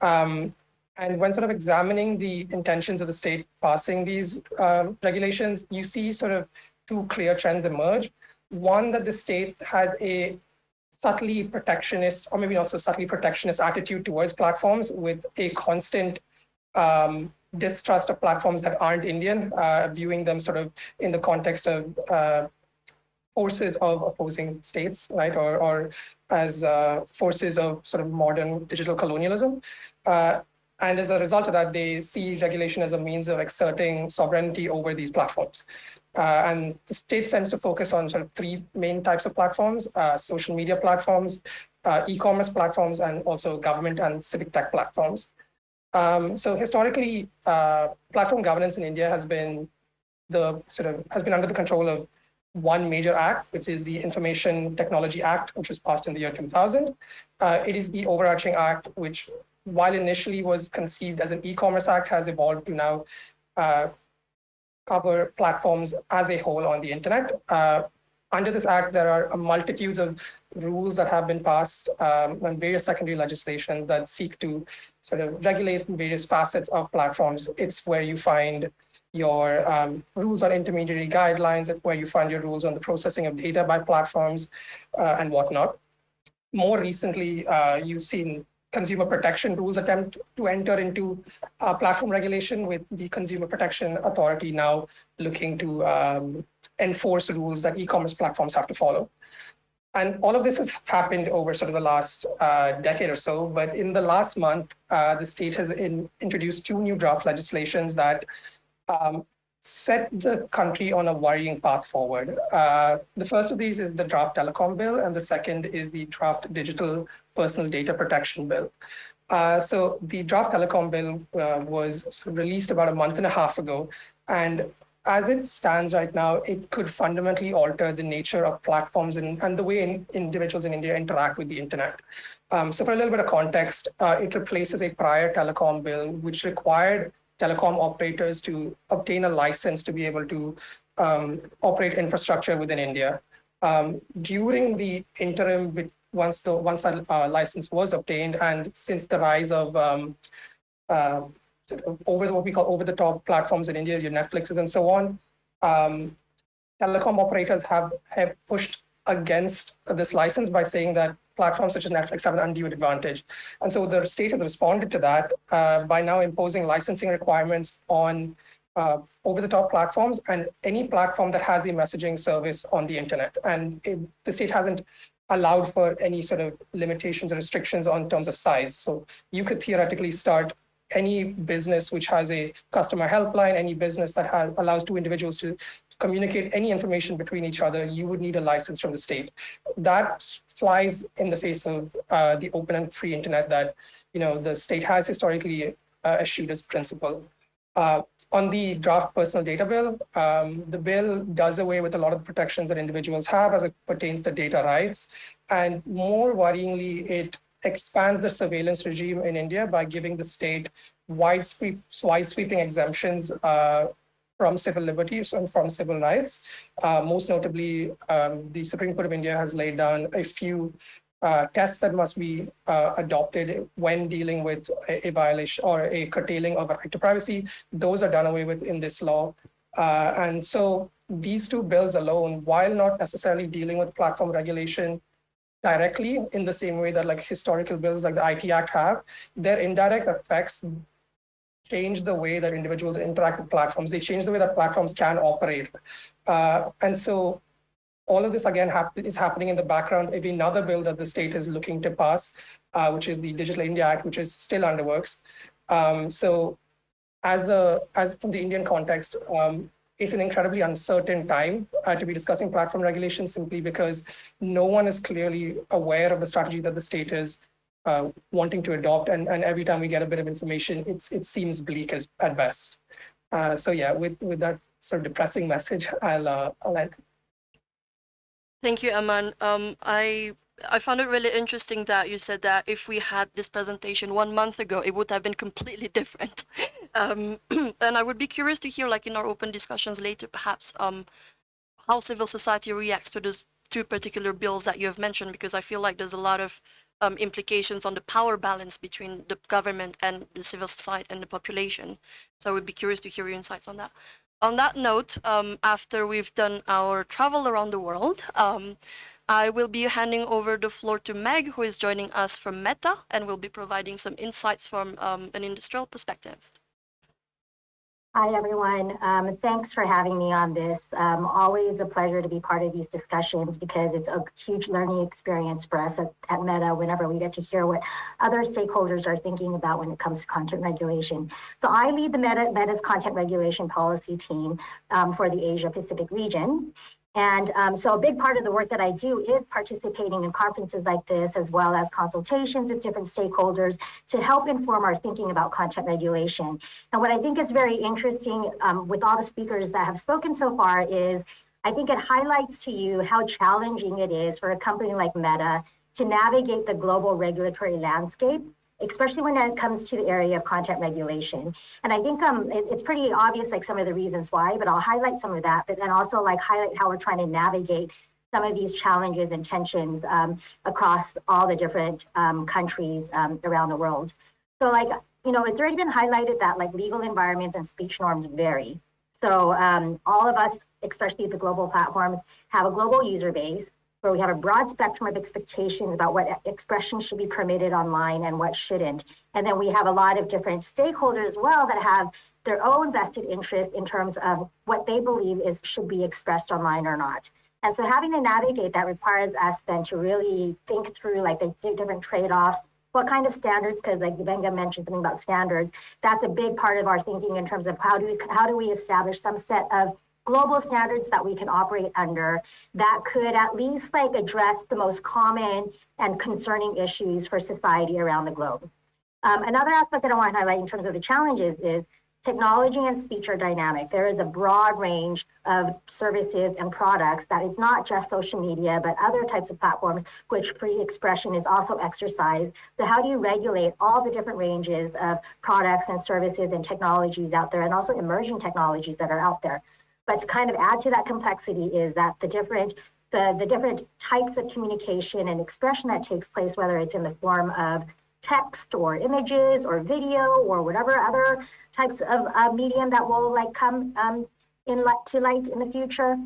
Um, and when sort of examining the intentions of the state passing these uh, regulations, you see sort of two clear trends emerge. One, that the state has a subtly protectionist, or maybe not so subtly protectionist attitude towards platforms with a constant um, distrust of platforms that aren't Indian, uh, viewing them sort of in the context of uh, forces of opposing states, right, or, or as uh, forces of sort of modern digital colonialism. Uh, and as a result of that, they see regulation as a means of exerting sovereignty over these platforms. Uh, and the state tends to focus on sort of three main types of platforms, uh, social media platforms, uh, e-commerce platforms, and also government and civic tech platforms. Um, so historically, uh, platform governance in India has been the sort of has been under the control of one major act, which is the Information Technology Act, which was passed in the year 2000. Uh, it is the overarching act, which while initially was conceived as an e-commerce act, has evolved to now uh, cover platforms as a whole on the internet. Uh, under this act, there are multitudes of rules that have been passed um, and various secondary legislations that seek to sort of regulate various facets of platforms. It's where you find your um, rules on intermediary guidelines, it's where you find your rules on the processing of data by platforms uh, and whatnot. More recently, uh, you've seen consumer protection rules attempt to enter into uh, platform regulation with the Consumer Protection Authority now looking to um, enforce rules that e-commerce platforms have to follow. And all of this has happened over sort of the last uh, decade or so. But in the last month, uh, the state has in, introduced two new draft legislations that um, set the country on a worrying path forward. Uh, the first of these is the draft telecom bill, and the second is the draft digital personal data protection bill. Uh, so the draft telecom bill uh, was released about a month and a half ago, and as it stands right now, it could fundamentally alter the nature of platforms and, and the way in, individuals in India interact with the internet. Um, so for a little bit of context, uh, it replaces a prior telecom bill, which required telecom operators to obtain a license to be able to um, operate infrastructure within India. Um, during the interim, once the once that uh, license was obtained, and since the rise of um, uh, over what we call over-the-top platforms in India, your Netflixes and so on, um, telecom operators have have pushed against this license by saying that platforms such as Netflix have an undue advantage. And so the state has responded to that uh, by now imposing licensing requirements on uh, over-the-top platforms and any platform that has a messaging service on the internet. And it, the state hasn't allowed for any sort of limitations or restrictions on terms of size. So you could theoretically start any business which has a customer helpline, any business that has, allows two individuals to communicate any information between each other, you would need a license from the state. That flies in the face of uh, the open and free internet that you know the state has historically uh, eschewed as principle. Uh, on the draft personal data bill, um, the bill does away with a lot of protections that individuals have as it pertains to data rights. And more worryingly, it expands the surveillance regime in India by giving the state wide, sweep, wide sweeping exemptions uh, from civil liberties and from civil rights. Uh, most notably, um, the Supreme Court of India has laid down a few uh, tests that must be uh, adopted when dealing with a, a, violation or a curtailing of a right to privacy. Those are done away with in this law. Uh, and so these two bills alone, while not necessarily dealing with platform regulation directly in the same way that like historical bills like the IT Act have, their indirect effects change the way that individuals interact with platforms. They change the way that platforms can operate. Uh, and so all of this again hap is happening in the background. Maybe another bill that the state is looking to pass, uh, which is the Digital India Act, which is still under works. Um, so as the as from the Indian context, um, it's an incredibly uncertain time uh, to be discussing platform regulation simply because no one is clearly aware of the strategy that the state is uh, wanting to adopt. And, and every time we get a bit of information, it's, it seems bleak as, at best. Uh, so yeah, with, with that sort of depressing message, I'll, uh, I'll end. Thank you, Aman. Um, I I found it really interesting that you said that if we had this presentation one month ago, it would have been completely different. um, and I would be curious to hear, like in our open discussions later, perhaps, um, how civil society reacts to those two particular bills that you have mentioned, because I feel like there's a lot of um, implications on the power balance between the government and the civil society and the population. So I would be curious to hear your insights on that. On that note, um, after we've done our travel around the world, um, I will be handing over the floor to Meg, who is joining us from Meta, and will be providing some insights from um, an industrial perspective. Hi, everyone. Um, thanks for having me on this. Um, always a pleasure to be part of these discussions because it's a huge learning experience for us at, at, Meta whenever we get to hear what other stakeholders are thinking about when it comes to content regulation. So I lead the Meta, Meta's content regulation policy team um, for the Asia Pacific region. And um, so a big part of the work that I do is participating in conferences like this, as well as consultations with different stakeholders to help inform our thinking about content regulation. And what I think is very interesting um, with all the speakers that have spoken so far is I think it highlights to you how challenging it is for a company like Meta to navigate the global regulatory landscape especially when it comes to the area of content regulation. And I think um, it, it's pretty obvious, like some of the reasons why, but I'll highlight some of that, but then also like highlight how we're trying to navigate some of these challenges and tensions um, across all the different um, countries um, around the world. So like, you know, it's already been highlighted that like legal environments and speech norms vary. So um, all of us, especially the global platforms, have a global user base where we have a broad spectrum of expectations about what expression should be permitted online and what shouldn't. And then we have a lot of different stakeholders as well that have their own vested interest in terms of what they believe is should be expressed online or not. And so having to navigate that requires us then to really think through like the different trade-offs, what kind of standards, because like Gbenga mentioned something about standards, that's a big part of our thinking in terms of how do we how do we establish some set of global standards that we can operate under that could at least like address the most common and concerning issues for society around the globe. Um, another aspect that I want to highlight in terms of the challenges is technology and speech are dynamic. There is a broad range of services and products that it's not just social media, but other types of platforms which free expression is also exercised. So how do you regulate all the different ranges of products and services and technologies out there and also emerging technologies that are out there? But to kind of add to that complexity is that the different the, the different types of communication and expression that takes place, whether it's in the form of text or images or video or whatever other types of uh, medium that will like come um, in light, to light in the future.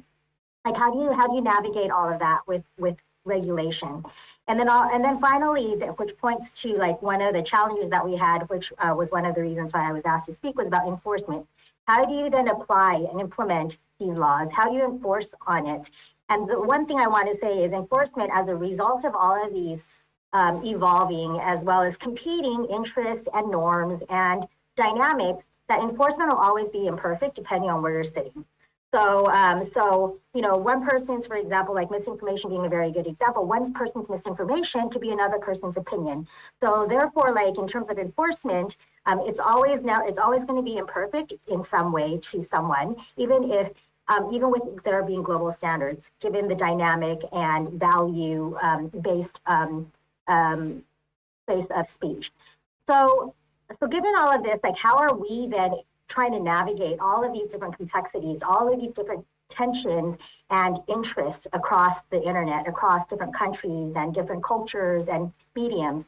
Like how do you how do you navigate all of that with with regulation? And then I'll, and then finally, which points to like one of the challenges that we had, which uh, was one of the reasons why I was asked to speak, was about enforcement. How do you then apply and implement these laws? How do you enforce on it? And the one thing I want to say is enforcement as a result of all of these um, evolving as well as competing interests and norms and dynamics, that enforcement will always be imperfect depending on where you're sitting. So, um, so you know, one person's, for example, like misinformation being a very good example, one person's misinformation could be another person's opinion. So therefore, like in terms of enforcement, um, it's always now it's always going to be imperfect in some way to someone, even if um, even with there being global standards, given the dynamic and value um, based um, um, place of speech. So, so given all of this, like how are we then trying to navigate all of these different complexities, all of these different tensions and interests across the internet, across different countries and different cultures and mediums.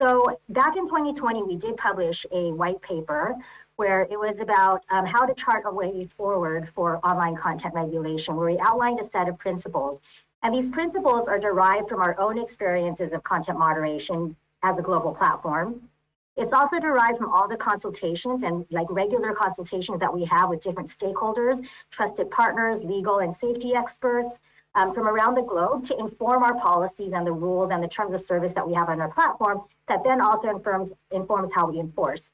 So back in 2020, we did publish a white paper where it was about um, how to chart a way forward for online content regulation, where we outlined a set of principles. And these principles are derived from our own experiences of content moderation as a global platform. It's also derived from all the consultations and like regular consultations that we have with different stakeholders, trusted partners, legal and safety experts um, from around the globe to inform our policies and the rules and the terms of service that we have on our platform that then also informs, informs how we enforce.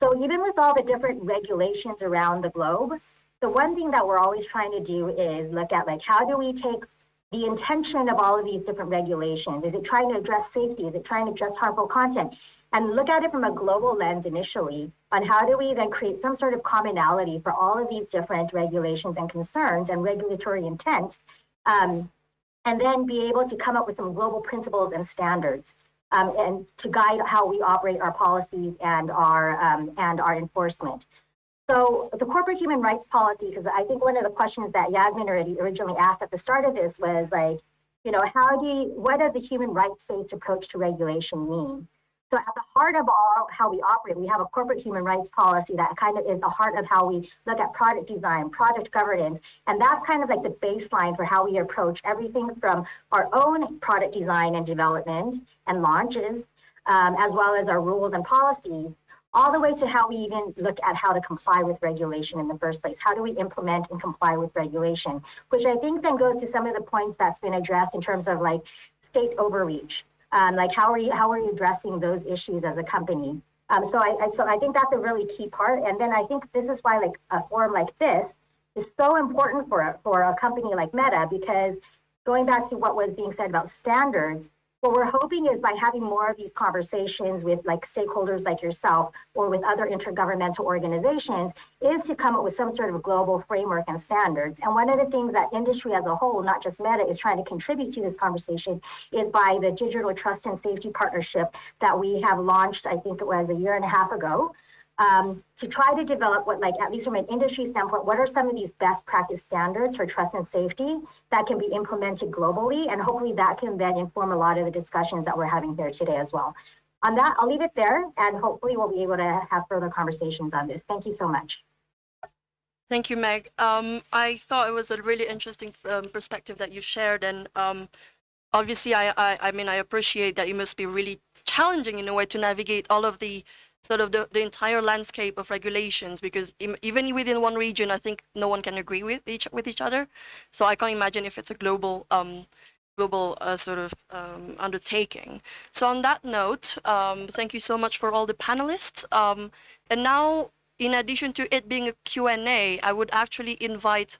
So even with all the different regulations around the globe, the one thing that we're always trying to do is look at like, how do we take the intention of all of these different regulations? Is it trying to address safety? Is it trying to address harmful content? And look at it from a global lens initially on how do we then create some sort of commonality for all of these different regulations and concerns and regulatory intent, um, and then be able to come up with some global principles and standards um, and to guide how we operate our policies and our um, and our enforcement. So the corporate human rights policy, because I think one of the questions that Yasmin already originally asked at the start of this was like, you know, how do you, what does the human rights-based approach to regulation mean? So at the heart of all how we operate, we have a corporate human rights policy that kind of is the heart of how we look at product design, product governance, and that's kind of like the baseline for how we approach everything from our own product design and development and launches, um, as well as our rules and policies, all the way to how we even look at how to comply with regulation in the first place. How do we implement and comply with regulation? Which I think then goes to some of the points that's been addressed in terms of like state overreach um, like how are you how are you addressing those issues as a company? Um, so I, I so I think that's a really key part. And then I think this is why like a forum like this is so important for for a company like Meta because going back to what was being said about standards, what we're hoping is by having more of these conversations with like stakeholders like yourself or with other intergovernmental organizations is to come up with some sort of global framework and standards. And one of the things that industry as a whole, not just Meta, is trying to contribute to this conversation is by the Digital Trust and Safety Partnership that we have launched, I think it was a year and a half ago um, to try to develop what, like, at least from an industry standpoint, what are some of these best practice standards for trust and safety that can be implemented globally? And hopefully that can then inform a lot of the discussions that we're having here today as well. On that, I'll leave it there and hopefully we'll be able to have further conversations on this. Thank you so much. Thank you, Meg. Um, I thought it was a really interesting um, perspective that you shared, and um, obviously, I, I, I mean, I appreciate that it must be really challenging in a way to navigate all of the sort of the, the entire landscape of regulations because even within one region, I think no one can agree with each with each other. So I can't imagine if it's a global um, global uh, sort of um, undertaking. So on that note, um, thank you so much for all the panelists. Um, and now, in addition to it being a Q&A, I would actually invite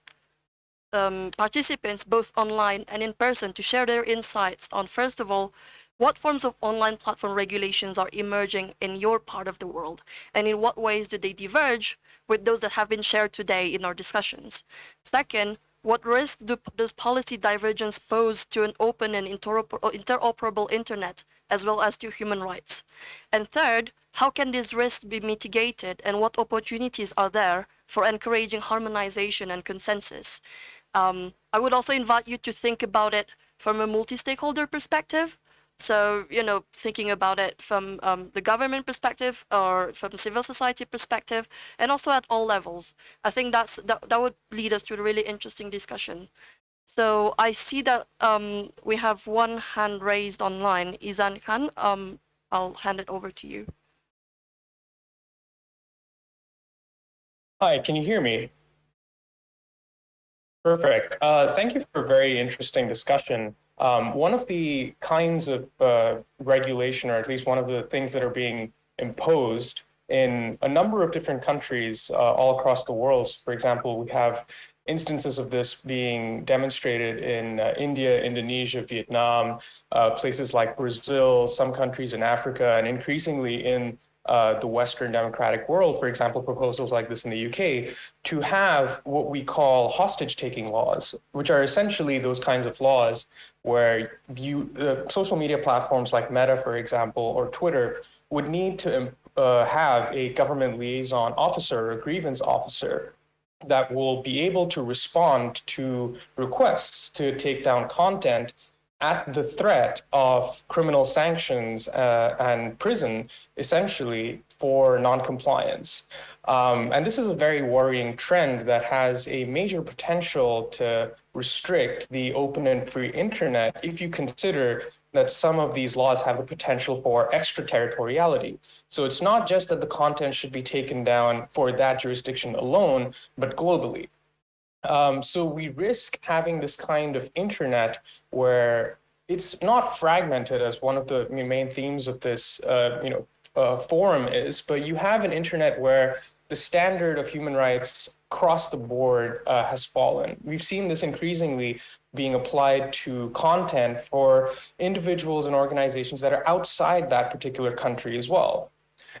um, participants both online and in person to share their insights on, first of all, what forms of online platform regulations are emerging in your part of the world? And in what ways do they diverge with those that have been shared today in our discussions? Second, what risk do, does policy divergence pose to an open and interoperable internet, as well as to human rights? And third, how can these risks be mitigated and what opportunities are there for encouraging harmonization and consensus? Um, I would also invite you to think about it from a multi-stakeholder perspective so, you know, thinking about it from um, the government perspective or from civil society perspective, and also at all levels, I think that's that, that would lead us to a really interesting discussion. So I see that um, we have one hand raised online. Izan Khan, um, I'll hand it over to you. Hi, can you hear me? Perfect. Uh, thank you for a very interesting discussion. Um, one of the kinds of uh, regulation, or at least one of the things that are being imposed in a number of different countries uh, all across the world. For example, we have instances of this being demonstrated in uh, India, Indonesia, Vietnam, uh, places like Brazil, some countries in Africa, and increasingly in uh, the Western democratic world, for example, proposals like this in the UK, to have what we call hostage taking laws, which are essentially those kinds of laws where you, uh, social media platforms like Meta, for example, or Twitter would need to uh, have a government liaison officer or grievance officer that will be able to respond to requests to take down content at the threat of criminal sanctions uh, and prison, essentially, for noncompliance. Um, and this is a very worrying trend that has a major potential to restrict the open and free internet if you consider that some of these laws have the potential for extraterritoriality. So it's not just that the content should be taken down for that jurisdiction alone, but globally. Um, so we risk having this kind of internet where it's not fragmented as one of the main themes of this uh, you know, uh, forum is, but you have an internet where the standard of human rights across the board uh, has fallen. We've seen this increasingly being applied to content for individuals and organizations that are outside that particular country as well.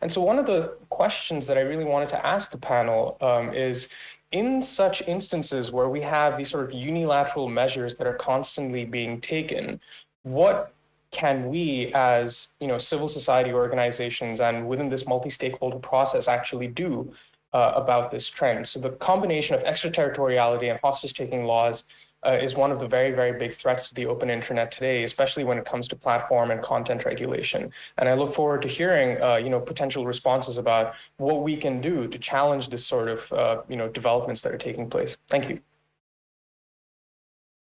And so one of the questions that I really wanted to ask the panel um, is, in such instances where we have these sort of unilateral measures that are constantly being taken, what can we as you know civil society organizations and within this multi-stakeholder process actually do uh, about this trend? So the combination of extraterritoriality and hostage-taking laws uh, is one of the very, very big threats to the open internet today, especially when it comes to platform and content regulation. And I look forward to hearing, uh, you know, potential responses about what we can do to challenge this sort of, uh, you know, developments that are taking place. Thank you.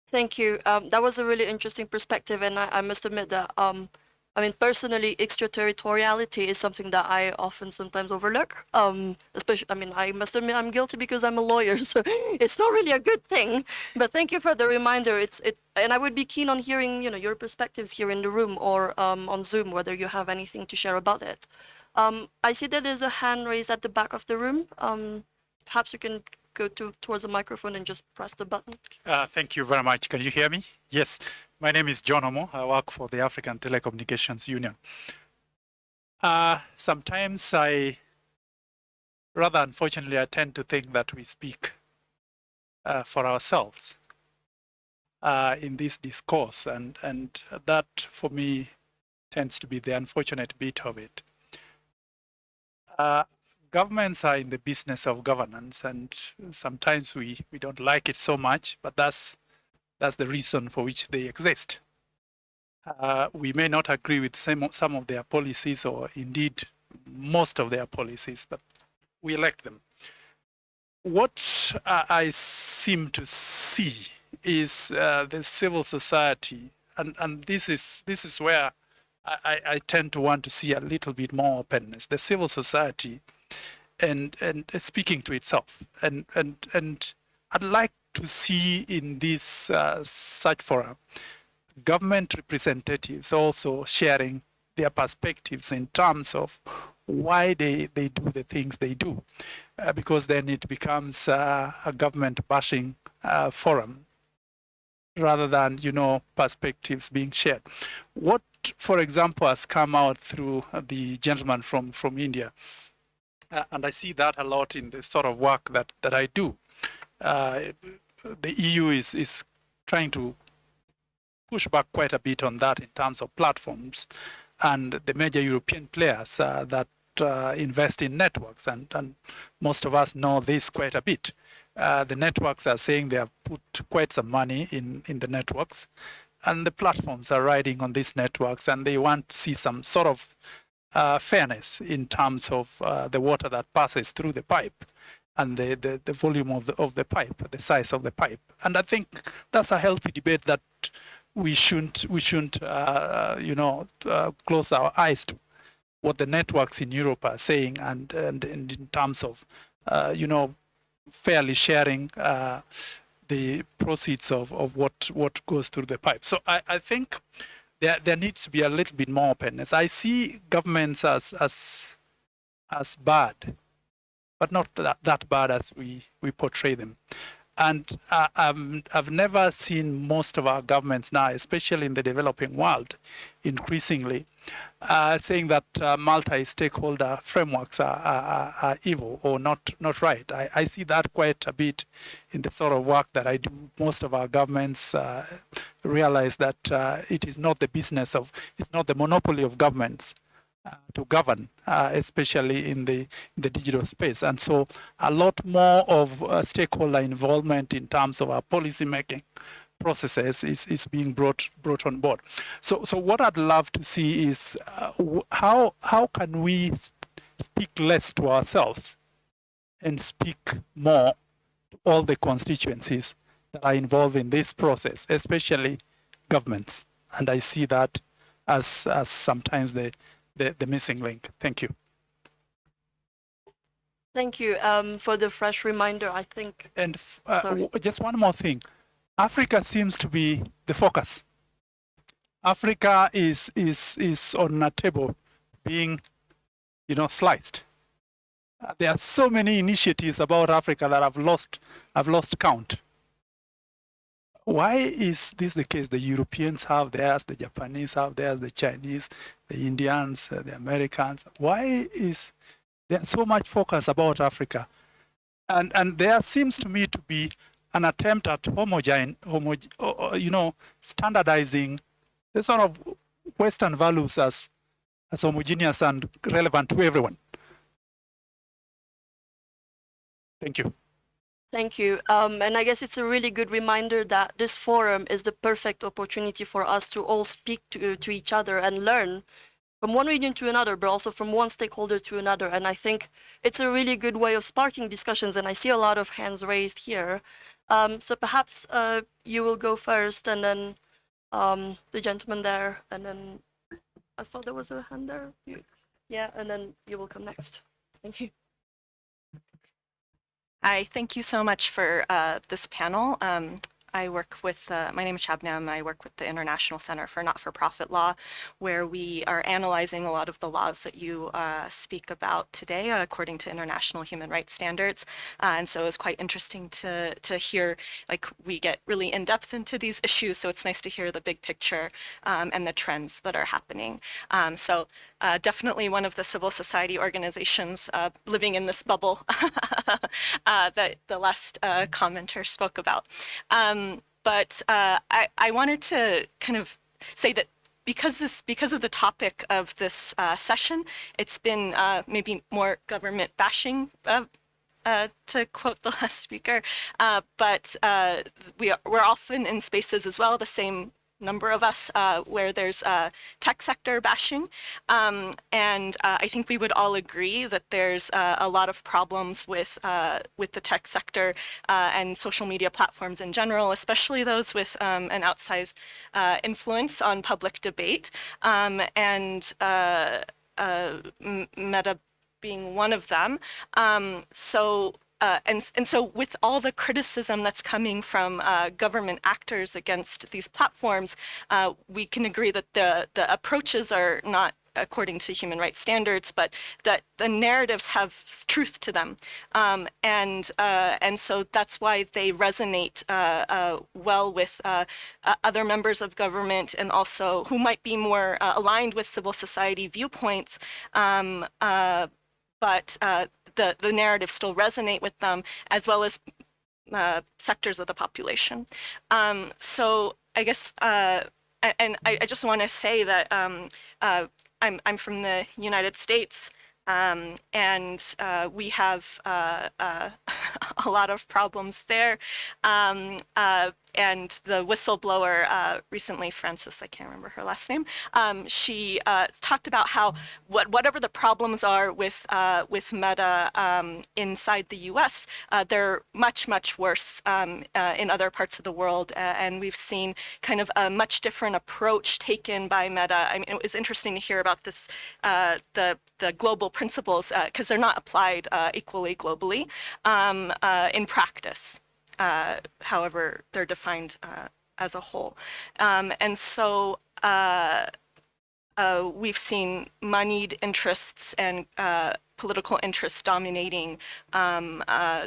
Thank you. Um, that was a really interesting perspective, and I, I must admit that um, I mean, personally, extraterritoriality is something that I often sometimes overlook. Um, especially, I mean, I must admit I'm guilty because I'm a lawyer, so it's not really a good thing. But thank you for the reminder. It's it, and I would be keen on hearing, you know, your perspectives here in the room or um, on Zoom, whether you have anything to share about it. Um, I see that there's a hand raised at the back of the room. Um, perhaps you can go to towards the microphone and just press the button. Uh, thank you very much. Can you hear me? Yes. My name is John Omo. I work for the African Telecommunications Union. Uh, sometimes I, rather unfortunately, I tend to think that we speak uh, for ourselves uh, in this discourse, and, and that for me tends to be the unfortunate bit of it. Uh, governments are in the business of governance, and sometimes we, we don't like it so much, but that's that's the reason for which they exist. Uh, we may not agree with some, some of their policies or indeed most of their policies, but we elect them. What uh, I seem to see is uh, the civil society, and, and this is this is where I, I tend to want to see a little bit more openness. The civil society and and speaking to itself, and and and I'd like to see in this uh, such forum government representatives also sharing their perspectives in terms of why they, they do the things they do, uh, because then it becomes uh, a government bashing uh, forum rather than, you know, perspectives being shared. What, for example, has come out through the gentleman from, from India, uh, and I see that a lot in the sort of work that, that I do. The EU is, is trying to push back quite a bit on that in terms of platforms and the major European players uh, that uh, invest in networks. And, and most of us know this quite a bit. Uh, the networks are saying they have put quite some money in, in the networks and the platforms are riding on these networks and they want to see some sort of uh, fairness in terms of uh, the water that passes through the pipe and the, the, the volume of the, of the pipe, the size of the pipe. And I think that's a healthy debate that we shouldn't, we shouldn't uh, you know, uh, close our eyes to what the networks in Europe are saying and, and, and in terms of, uh, you know, fairly sharing uh, the proceeds of, of what, what goes through the pipe. So I, I think there, there needs to be a little bit more openness. I see governments as, as, as bad but not that, that bad as we, we portray them. And uh, um, I've never seen most of our governments now, especially in the developing world, increasingly uh, saying that uh, multi-stakeholder frameworks are, are, are, evil or not not right. I, I, see that quite a bit in the sort of work that I do. Most of our governments uh, realize that uh, it is not the business of, it's not the monopoly of governments to govern, uh, especially in the the digital space. And so a lot more of uh, stakeholder involvement in terms of our policy making processes is, is being brought brought on board. So so what I'd love to see is uh, how how can we speak less to ourselves and speak more to all the constituencies that are involved in this process, especially governments. And I see that as as sometimes the the, the missing link. Thank you. Thank you um, for the fresh reminder. I think. And uh, just one more thing. Africa seems to be the focus. Africa is is is on a table being, you know, sliced. Uh, there are so many initiatives about Africa that I've lost I've lost count. Why is this the case? The Europeans have theirs, the Japanese have theirs, the Chinese, the Indians, uh, the Americans. Why is there so much focus about Africa? And, and there seems to me to be an attempt at homogen, homo, you know, standardizing the sort of Western values as, as homogeneous and relevant to everyone. Thank you. Thank you. Um, and I guess it's a really good reminder that this forum is the perfect opportunity for us to all speak to, to each other and learn from one region to another, but also from one stakeholder to another. And I think it's a really good way of sparking discussions. And I see a lot of hands raised here. Um, so perhaps uh, you will go first and then um, the gentleman there. And then I thought there was a hand there. Yeah, and then you will come next. Thank you. Hi, thank you so much for uh, this panel. Um, I work with, uh, my name is Shabnam, I work with the International Center for Not-for-Profit Law, where we are analyzing a lot of the laws that you uh, speak about today uh, according to international human rights standards. Uh, and so it's quite interesting to, to hear, like we get really in depth into these issues, so it's nice to hear the big picture um, and the trends that are happening. Um, so uh, definitely one of the civil society organizations uh, living in this bubble uh, that the last uh, commenter spoke about. Um, but uh, I, I wanted to kind of say that because this because of the topic of this uh, session, it's been maybe more government bashing uh, to quote the last speaker, uh, but uh, we are, we're often in spaces as well, the same number of us uh, where there's uh, tech sector bashing. Um, and uh, I think we would all agree that there's uh, a lot of problems with, uh, with the tech sector uh, and social media platforms in general, especially those with um, an outsized influence on public debate. Um, and Meta being one of them. Um, so uh, and, and so with all the criticism that's coming from uh, government actors against these platforms, uh, we can agree that the, the approaches are not according to human rights standards, but that the narratives have truth to them. Um, and, uh, and so that's why they resonate uh, uh, well with other members of government and also who might be more aligned with civil society viewpoints. Um, but uh, the, the narrative still resonate with them as well as uh, sectors of the population. Um, so I guess, uh, and I, I just want to say that um, uh, I'm, I'm from the United States um, and uh, we have uh, uh, a lot of problems there. Um, and the whistleblower uh, recently, Frances, I can't remember her last name, um, she uh, talked about how what, whatever the problems are with, uh, with Meta um, inside the US, uh, they're much, much worse um, uh, in other parts of the world. and we've seen kind of a much different approach taken by Meta. I mean, it was interesting to hear about this, uh, the, the global principles, because they're not applied equally globally um, in practice uh, however they're defined uh, as a whole. Um, and so uh, uh we've seen moneyed interests and uh, political interests dominating um,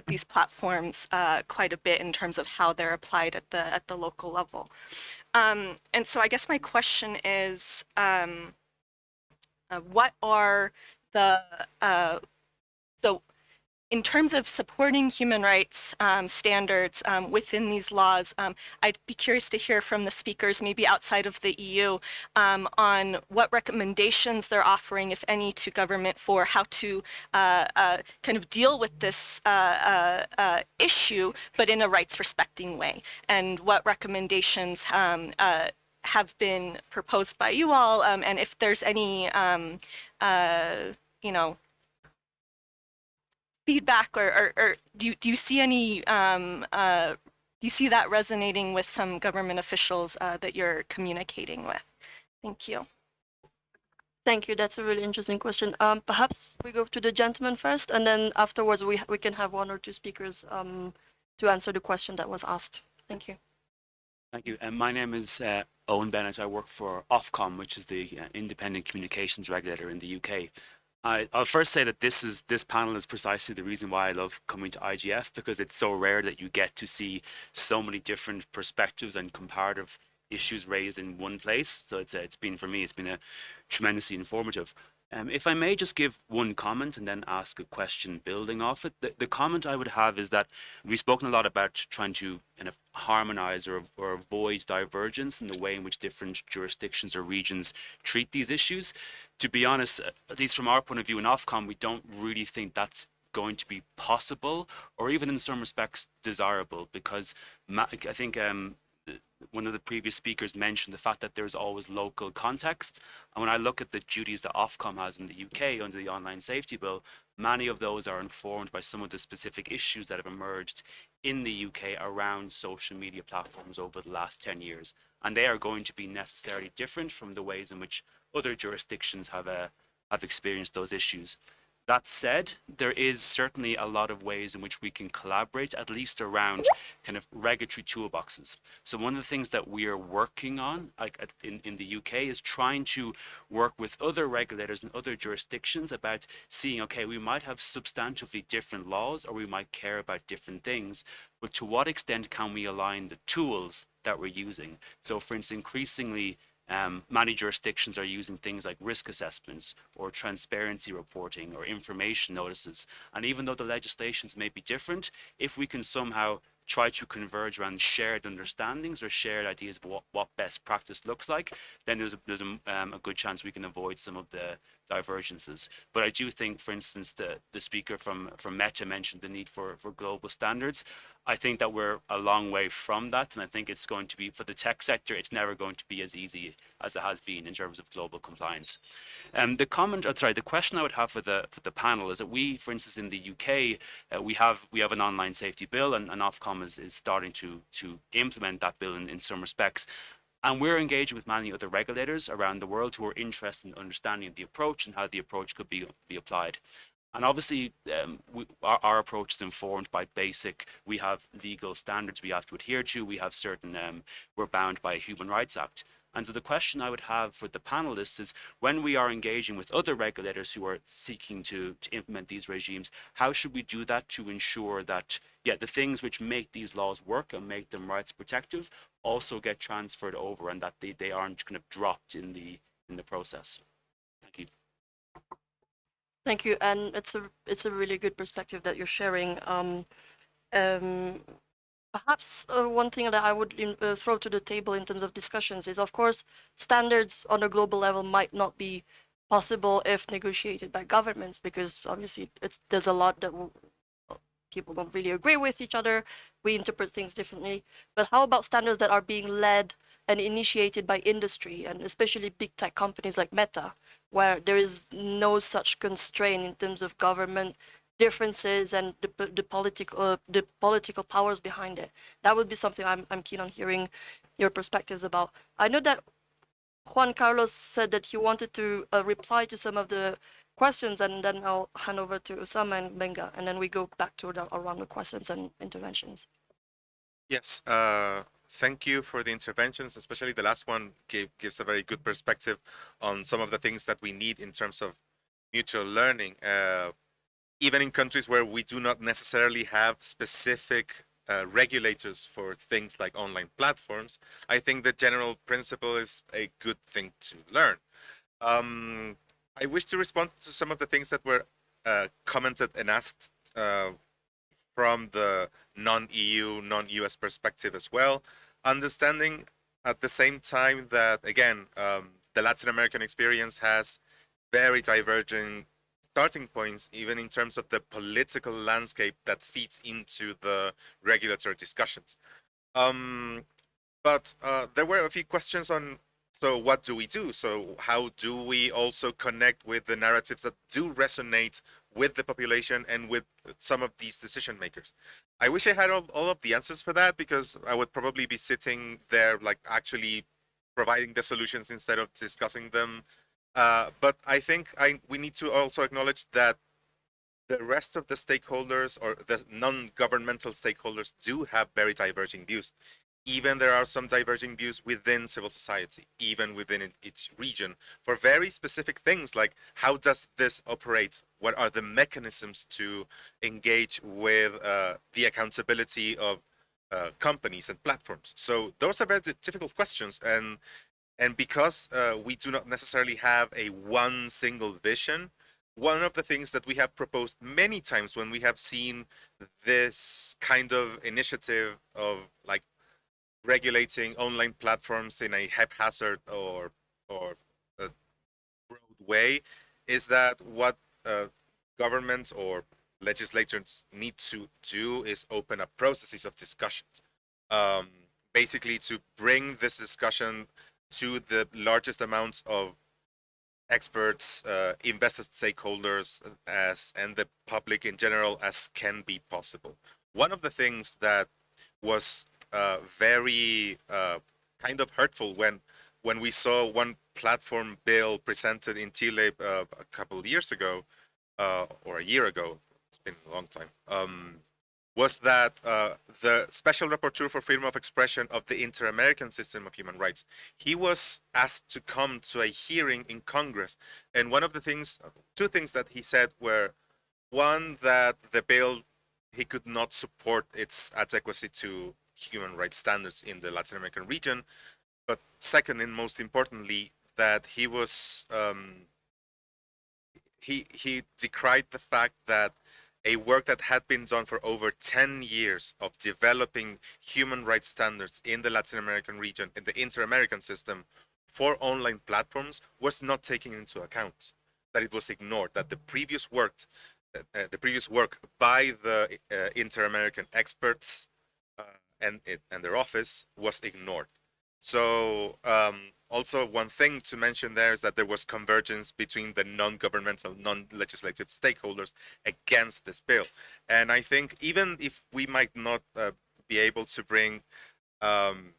these platforms quite a bit in terms of how they're applied at the at the local level. Um, and so I guess my question is, um, what are the so in terms of supporting human rights um, standards um, within these laws, um, I'd be curious to hear from the speakers, maybe outside of the EU, um, on what recommendations they're offering, if any, to government for how to uh, uh, kind of deal with this uh, uh, uh issue, but in a rights respecting way, and what recommendations um, uh, have been proposed by you all, um, and if there's any, you know, feedback or, or, or do, you, do you see any, um, uh, do you see that resonating with some government officials uh, that you're communicating with? Thank you. Thank you. That's a really interesting question. Um, perhaps we go to the gentleman first, and then afterwards we we can have one or two speakers um, to answer the question that was asked. Thank you. Thank you. And my name is uh, Owen Bennett. I work for Ofcom, which is the uh, independent communications regulator in the UK. I, will first say that this is this panel is precisely the reason why I love coming to IGF because it's so rare that you get to see so many different perspectives and comparative issues raised in one place. So it's it's been for me it's been a tremendously informative. Um, if I may just give one comment and then ask a question building off it, the, the comment I would have is that we've spoken a lot about trying to kind of harmonize or, or avoid divergence in the way in which different jurisdictions or regions treat these issues. To be honest, at least from our point of view in Ofcom, we don't really think that's going to be possible or even in some respects desirable because I think um, one of the previous speakers mentioned the fact that there's always local context. And when I look at the duties that Ofcom has in the UK under the Online Safety Bill, many of those are informed by some of the specific issues that have emerged in the UK around social media platforms over the last 10 years. And they are going to be necessarily different from the ways in which other jurisdictions have, uh, have experienced those issues. That said, there is certainly a lot of ways in which we can collaborate, at least around kind of regulatory toolboxes. So one of the things that we are working on like in, in the UK is trying to work with other regulators and other jurisdictions about seeing, okay, we might have substantively different laws or we might care about different things, but to what extent can we align the tools that we're using? So for instance, increasingly um, many jurisdictions are using things like risk assessments or transparency reporting or information notices. And even though the legislations may be different, if we can somehow try to converge around shared understandings or shared ideas of what, what best practice looks like, then there's, a, there's a, um, a good chance we can avoid some of the divergences. But I do think, for instance, the, the speaker from, from Meta mentioned the need for, for global standards. I think that we're a long way from that. And I think it's going to be, for the tech sector, it's never going to be as easy as it has been in terms of global compliance. Um, the comment, uh, sorry, the question I would have for the, for the panel is that we, for instance, in the UK, uh, we have we have an online safety bill and, and Ofcom is, is starting to, to implement that bill in, in some respects. And we're engaging with many other regulators around the world who are interested in understanding the approach and how the approach could be, be applied. And obviously, um, we, our, our, approach is informed by basic, we have legal standards we have to adhere to, we have certain, um, we're bound by a Human Rights Act. And so the question I would have for the panelists is when we are engaging with other regulators who are seeking to, to implement these regimes, how should we do that to ensure that, yeah, the things which make these laws work and make them rights protective also get transferred over and that they, they aren't kind of dropped in the in the process. Thank you. Thank you, and it's a it's a really good perspective that you're sharing. Um, um, perhaps uh, one thing that I would uh, throw to the table in terms of discussions is, of course, standards on a global level might not be possible if negotiated by governments, because obviously it's there's a lot that people don't really agree with each other. We interpret things differently. But how about standards that are being led and initiated by industry and especially big tech companies like Meta, where there is no such constraint in terms of government differences and the, the political uh, the political powers behind it. That would be something I'm I'm keen on hearing your perspectives about. I know that Juan Carlos said that he wanted to uh, reply to some of the questions, and then I'll hand over to Usama and Gbenga, and then we go back to the, around the questions and interventions. Yes, uh, thank you for the interventions, especially the last one gave, gives a very good perspective on some of the things that we need in terms of mutual learning. Uh, even in countries where we do not necessarily have specific uh, regulators for things like online platforms, I think the general principle is a good thing to learn. Um, I wish to respond to some of the things that were uh, commented and asked uh, from the non-EU, non-US perspective as well, understanding at the same time that, again, um, the Latin American experience has very diverging starting points, even in terms of the political landscape that feeds into the regulatory discussions. Um, but uh, there were a few questions on, so what do we do? So how do we also connect with the narratives that do resonate with the population and with some of these decision makers? I wish I had all, all of the answers for that because I would probably be sitting there like actually providing the solutions instead of discussing them uh, but I think I we need to also acknowledge that the rest of the stakeholders or the non-governmental stakeholders do have very diverging views. Even there are some diverging views within civil society, even within each region, for very specific things like how does this operate? What are the mechanisms to engage with uh, the accountability of uh, companies and platforms? So those are very difficult questions, and and because uh, we do not necessarily have a one single vision, one of the things that we have proposed many times when we have seen this kind of initiative of like regulating online platforms in a haphazard or or a broad way is that what uh, governments or legislators need to do is open up processes of discussion um, basically to bring this discussion to the largest amounts of experts, uh, stakeholders, as and the public in general as can be possible. One of the things that was uh, very uh, kind of hurtful when when we saw one platform bill presented in Chile uh, a couple of years ago, uh, or a year ago, it's been a long time, um, was that uh, the special rapporteur for freedom of expression of the inter-American system of human rights, he was asked to come to a hearing in Congress. And one of the things, two things that he said were, one, that the bill, he could not support its adequacy to human rights standards in the Latin American region. But second, and most importantly, that he was, um, he, he decried the fact that a work that had been done for over 10 years of developing human rights standards in the Latin American region, in the inter-American system, for online platforms was not taken into account, that it was ignored, that the previous work, uh, uh the previous work by the uh, inter-American experts uh, and, and their office was ignored. So um, also one thing to mention there is that there was convergence between the non-governmental, non-legislative stakeholders against this bill. And I think even if we might not uh, be able to bring, um,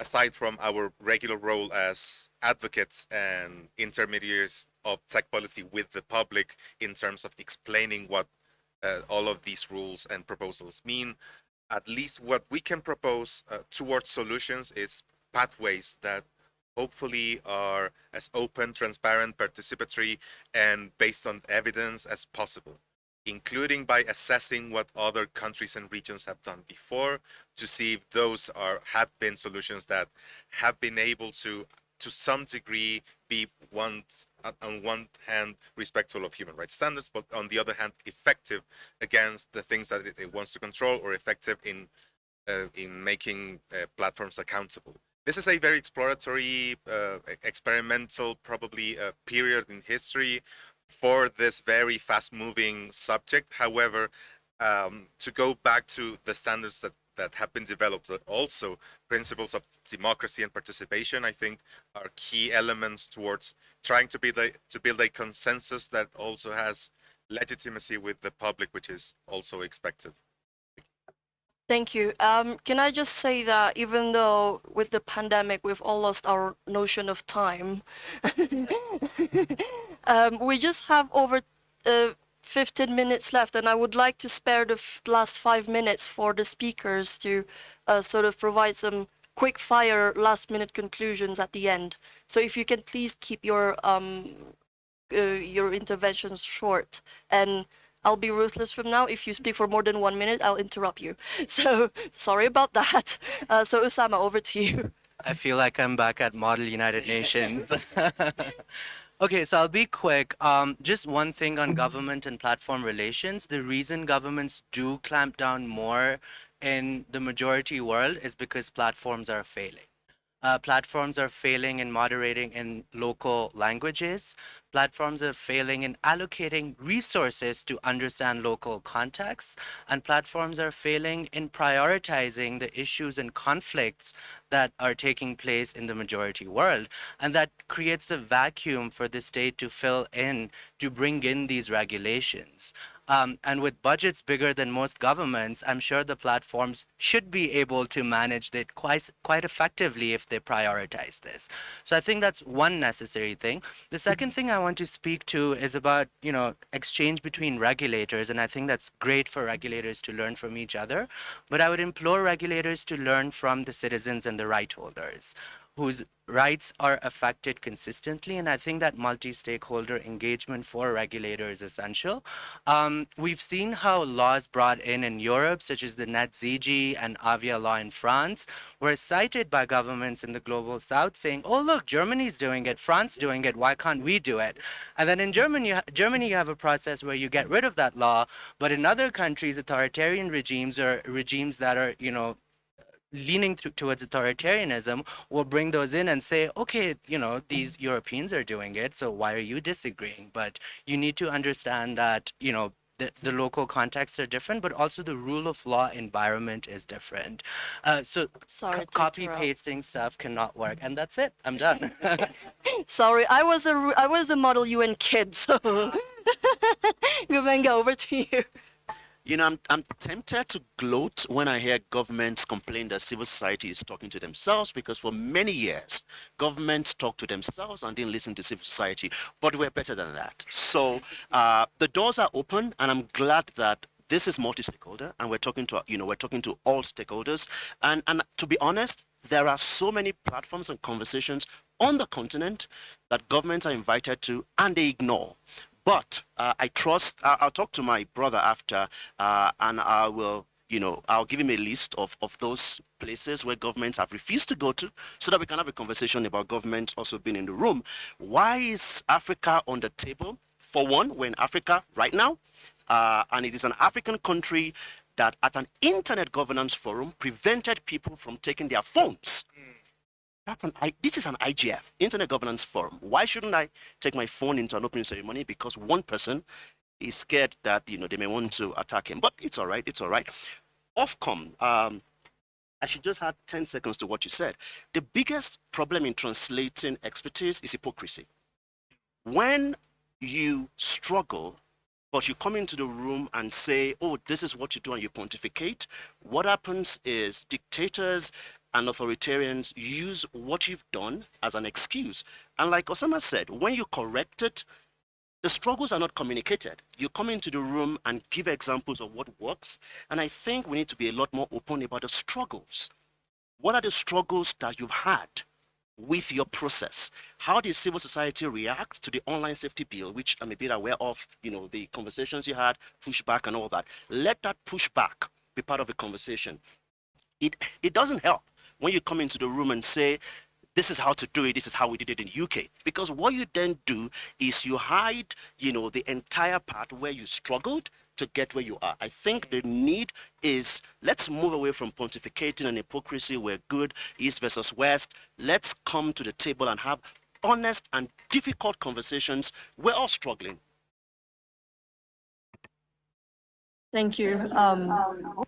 aside from our regular role as advocates and intermediaries of tech policy with the public in terms of explaining what uh, all of these rules and proposals mean, at least what we can propose uh, towards solutions is pathways that hopefully are as open, transparent, participatory, and based on evidence as possible, including by assessing what other countries and regions have done before to see if those are have been solutions that have been able to to some degree be one on one hand respectful of human rights standards but on the other hand effective against the things that it, it wants to control or effective in uh, in making uh, platforms accountable this is a very exploratory, uh, experimental, probably uh, period in history for this very fast-moving subject. However, um, to go back to the standards that that have been developed, but also principles of democracy and participation, I think are key elements towards trying to a, to build a consensus that also has legitimacy with the public, which is also expected. Thank you. Um, can I just say that even though with the pandemic we've all lost our notion of time, um, we just have over uh, 15 minutes left, and I would like to spare the last five minutes for the speakers to uh, sort of provide some quick fire last minute conclusions at the end. So if you can please keep your um, uh, your interventions short and I'll be ruthless from now. If you speak for more than one minute, I'll interrupt you. So sorry about that. Uh, so Usama, over to you. I feel like I'm back at Model United Nations. okay, so I'll be quick. Um, just one thing on government and platform relations. The reason governments do clamp down more in the majority world is because platforms are failing. Uh, platforms are failing in moderating in local languages. Platforms are failing in allocating resources to understand local contexts. And platforms are failing in prioritizing the issues and conflicts that are taking place in the majority world. And that creates a vacuum for the state to fill in, to bring in these regulations. Um, and with budgets bigger than most governments, I'm sure the platforms should be able to manage it quite, quite effectively if they prioritize this. So I think that's one necessary thing. The second thing I want to speak to is about, you know, exchange between regulators. And I think that's great for regulators to learn from each other. But I would implore regulators to learn from the citizens and the right holders whose rights are affected consistently. And I think that multi-stakeholder engagement for regulators is essential. Um, we've seen how laws brought in in Europe, such as the NetzDG and Avia law in France, were cited by governments in the global south saying, oh, look, Germany's doing it, France doing it, why can't we do it? And then in Germany, Germany, you have a process where you get rid of that law, but in other countries, authoritarian regimes or regimes that are, you know, leaning th- towards authoritarianism will bring those in and say, okay, you know, these Europeans are doing it, so why are you disagreeing? But you need to understand that, you know, the, the local contexts are different, but also the rule of law environment is different. Uh, so Sorry copy pasting stuff cannot work, and that's it. I'm done. Sorry, I was a I was a Model UN kid, so Gbenga, over to you. You know, I'm, I'm tempted to gloat when I hear governments complain that civil society is talking to themselves because for many years, governments talked to themselves and didn't listen to civil society, but we're better than that. So uh, the doors are open, and I'm glad that this is multi-stakeholder and we're talking to you know we're talking to all stakeholders. And and to be honest there are so many platforms and conversations on the continent that governments are invited to and they ignore but uh, I trust, I- I'll talk to my brother after, uh, and I will, you know, I'll give him a list of, of those places where governments have refused to go to so that we can have a conversation about governments also being in the room. Why is Africa on the table? For one, we're in Africa right now, uh, and it is an African country that at an internet governance forum prevented people from taking their phones that's an I, this is an IGF, Internet Governance Forum. Why shouldn't I take my phone into an opening ceremony? Because one person is scared that you know they may want to attack him. But it's all right. It's all right. Ofcom. Um, I should just add 10 seconds to what you said. The biggest problem in translating expertise is hypocrisy. When you struggle, but you come into the room and say, oh, this is what you do, and you pontificate, what happens is dictators and authoritarians use what you've done as an excuse. And like Usama said, when you correct it, the struggles are not communicated. You come into the room and give examples of what works. And I think we need to be a lot more open about the struggles. What are the struggles that you've had with your process? How did civil society react to the online safety bill, which I'm a bit aware of, you know, the conversations you had, pushback and all that. Let that pushback be part of the conversation. It, it doesn't help when you come into the room and say, this is how to do it, this is how we did it in UK. Because what you then do is you hide, you know, the entire part where you struggled to get where you are. I think the need is let's move away from pontificating and hypocrisy. We're good, East versus West. Let's come to the table and have honest and difficult conversations. We're all struggling. Thank you. Um,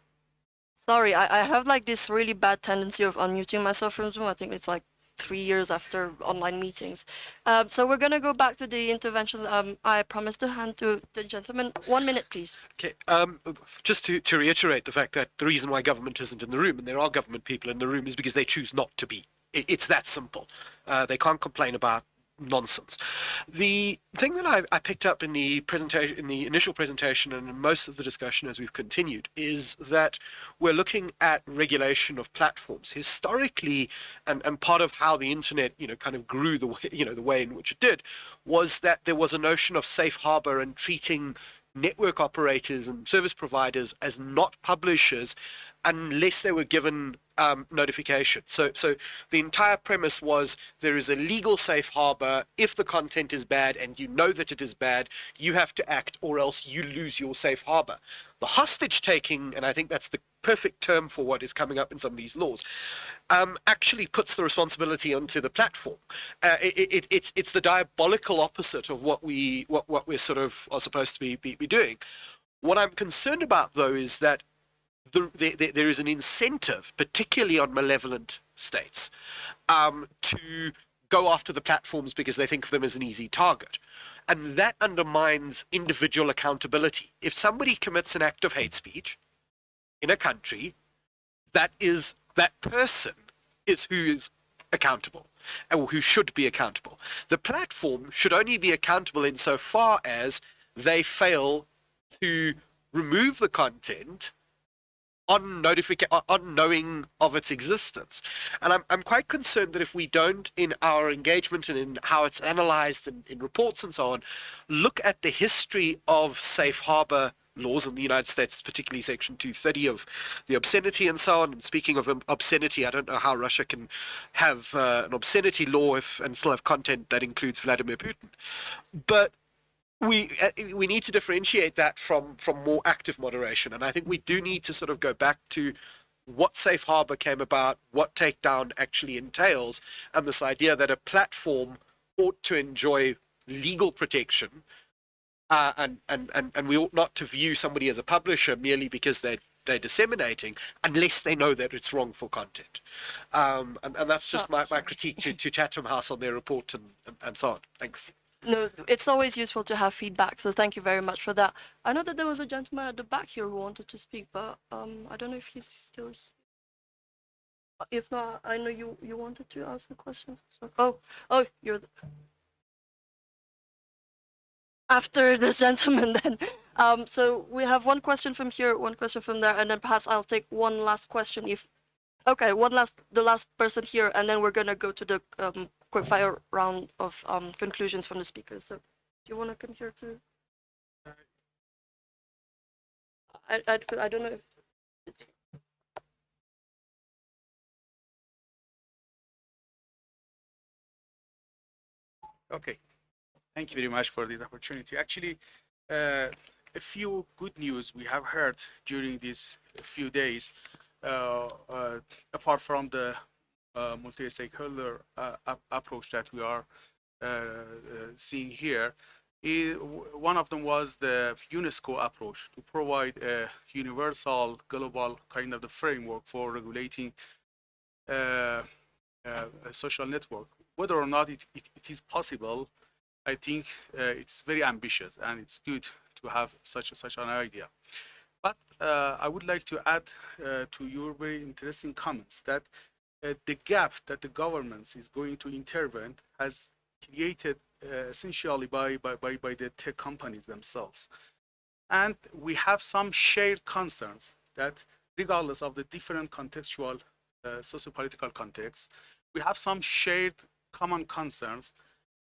sorry, I, I have like this really bad tendency of unmuting myself from Zoom. I think it's like three years after online meetings. Um, so we're gonna go back to the interventions. Um, I promised to hand to the gentleman. One minute, please. Okay, um, just to, to reiterate the fact that the reason why government isn't in the room, and there are government people in the room, is because they choose not to be. It, it's that simple. Uh, they can't complain about nonsense. The thing that I, I picked up in the presentation, in the initial presentation, and in most of the discussion as we've continued, is that we're looking at regulation of platforms historically, and, and part of how the internet, you know, kind of grew the way, you know, the way in which it did, was that there was a notion of safe harbor and treating network operators and service providers as not publishers unless they were given um, notification. So, so the entire premise was there is a legal safe harbor. If the content is bad and you know that it is bad, you have to act or else you lose your safe harbor. The hostage taking, and I think that's the perfect term for what is coming up in some of these laws, um, actually puts the responsibility onto the platform. Uh, it, it, it's it's the diabolical opposite of what we what what we're sort of are supposed to be, be, be doing. What I'm concerned about though is that the, the, there is an incentive, particularly on malevolent states, um, to go after the platforms because they think of them as an easy target. And that undermines individual accountability. If somebody commits an act of hate speech in a country, that is that person is who is accountable or who should be accountable. The platform should only be accountable insofar as they fail to remove the content on notification knowing of its existence and I'm, I'm quite concerned that if we don't in our engagement and in how it's analyzed in, in reports and so on look at the history of safe harbor laws in the United States, particularly Section 230 of the obscenity and so on. And speaking of obscenity, I don't know how Russia can have uh, an obscenity law if and still have content that includes Vladimir Putin. But we uh, we need to differentiate that from from more active moderation, and I think we do need to sort of go back to what safe harbor came about, what takedown actually entails, and this idea that a platform ought to enjoy legal protection uh, and, and, and, and we ought not to view somebody as a publisher merely because they're they're disseminating unless they know that it's wrongful content. Um, and, and that's just Oh, my, my critique to, to Chatham House on their report and, and, and so on. Thanks. No, it's always useful to have feedback, so thank you very much for that. I know that there was a gentleman at the back here who wanted to speak, but um, I don't know if he's still here. If not, I know you you wanted to ask a question. So, oh, oh, you're the... after this gentleman then. Um, so we have one question from here, one question from there, and then perhaps I'll take one last question if. Okay, one last, the last person here, and then we're gonna go to the um, quickfire round of um, conclusions from the speakers. So, do you want to come here too? I, I, I don't know if Okay, thank you very much for this opportunity. Actually, uh, a few good news we have heard during these few days, uh, uh, apart from the uh, multi-stakeholder uh, ap- approach that we are uh, seeing here. i- w- one of them was the UNESCO approach to provide a universal global kind of the framework for regulating a social network. Whether or not it, it, it is possible, I think it's very ambitious and it's good to have such such an idea. But uh, I would like to add uh, to your very interesting comments that uh, the gap that the government is going to intervene has created uh, essentially by, by, by, by the tech companies themselves. And we have some shared concerns that regardless of the different contextual, uh, socio-political contexts, we have some shared common concerns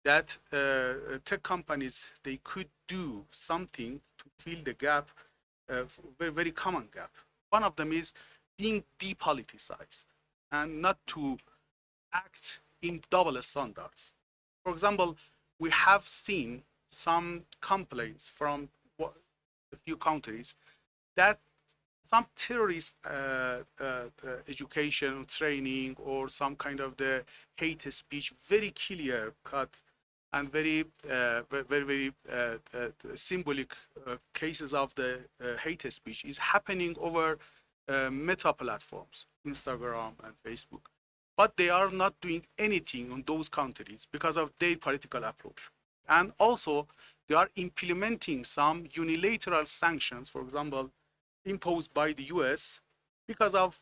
that uh, tech companies, they could do something to fill the gap, uh, very, very common gap. One of them is being depoliticized and not to act in double standards. For example, we have seen some complaints from a few countries that some terrorist uh, uh, uh, education training or some kind of the hate speech very clear cut and very uh, very very uh, uh, symbolic cases of the hate speech is happening over uh, meta platforms instagram and facebook. But they are not doing anything on those countries because of their political approach. And also they are implementing some unilateral sanctions for example imposed by the us because of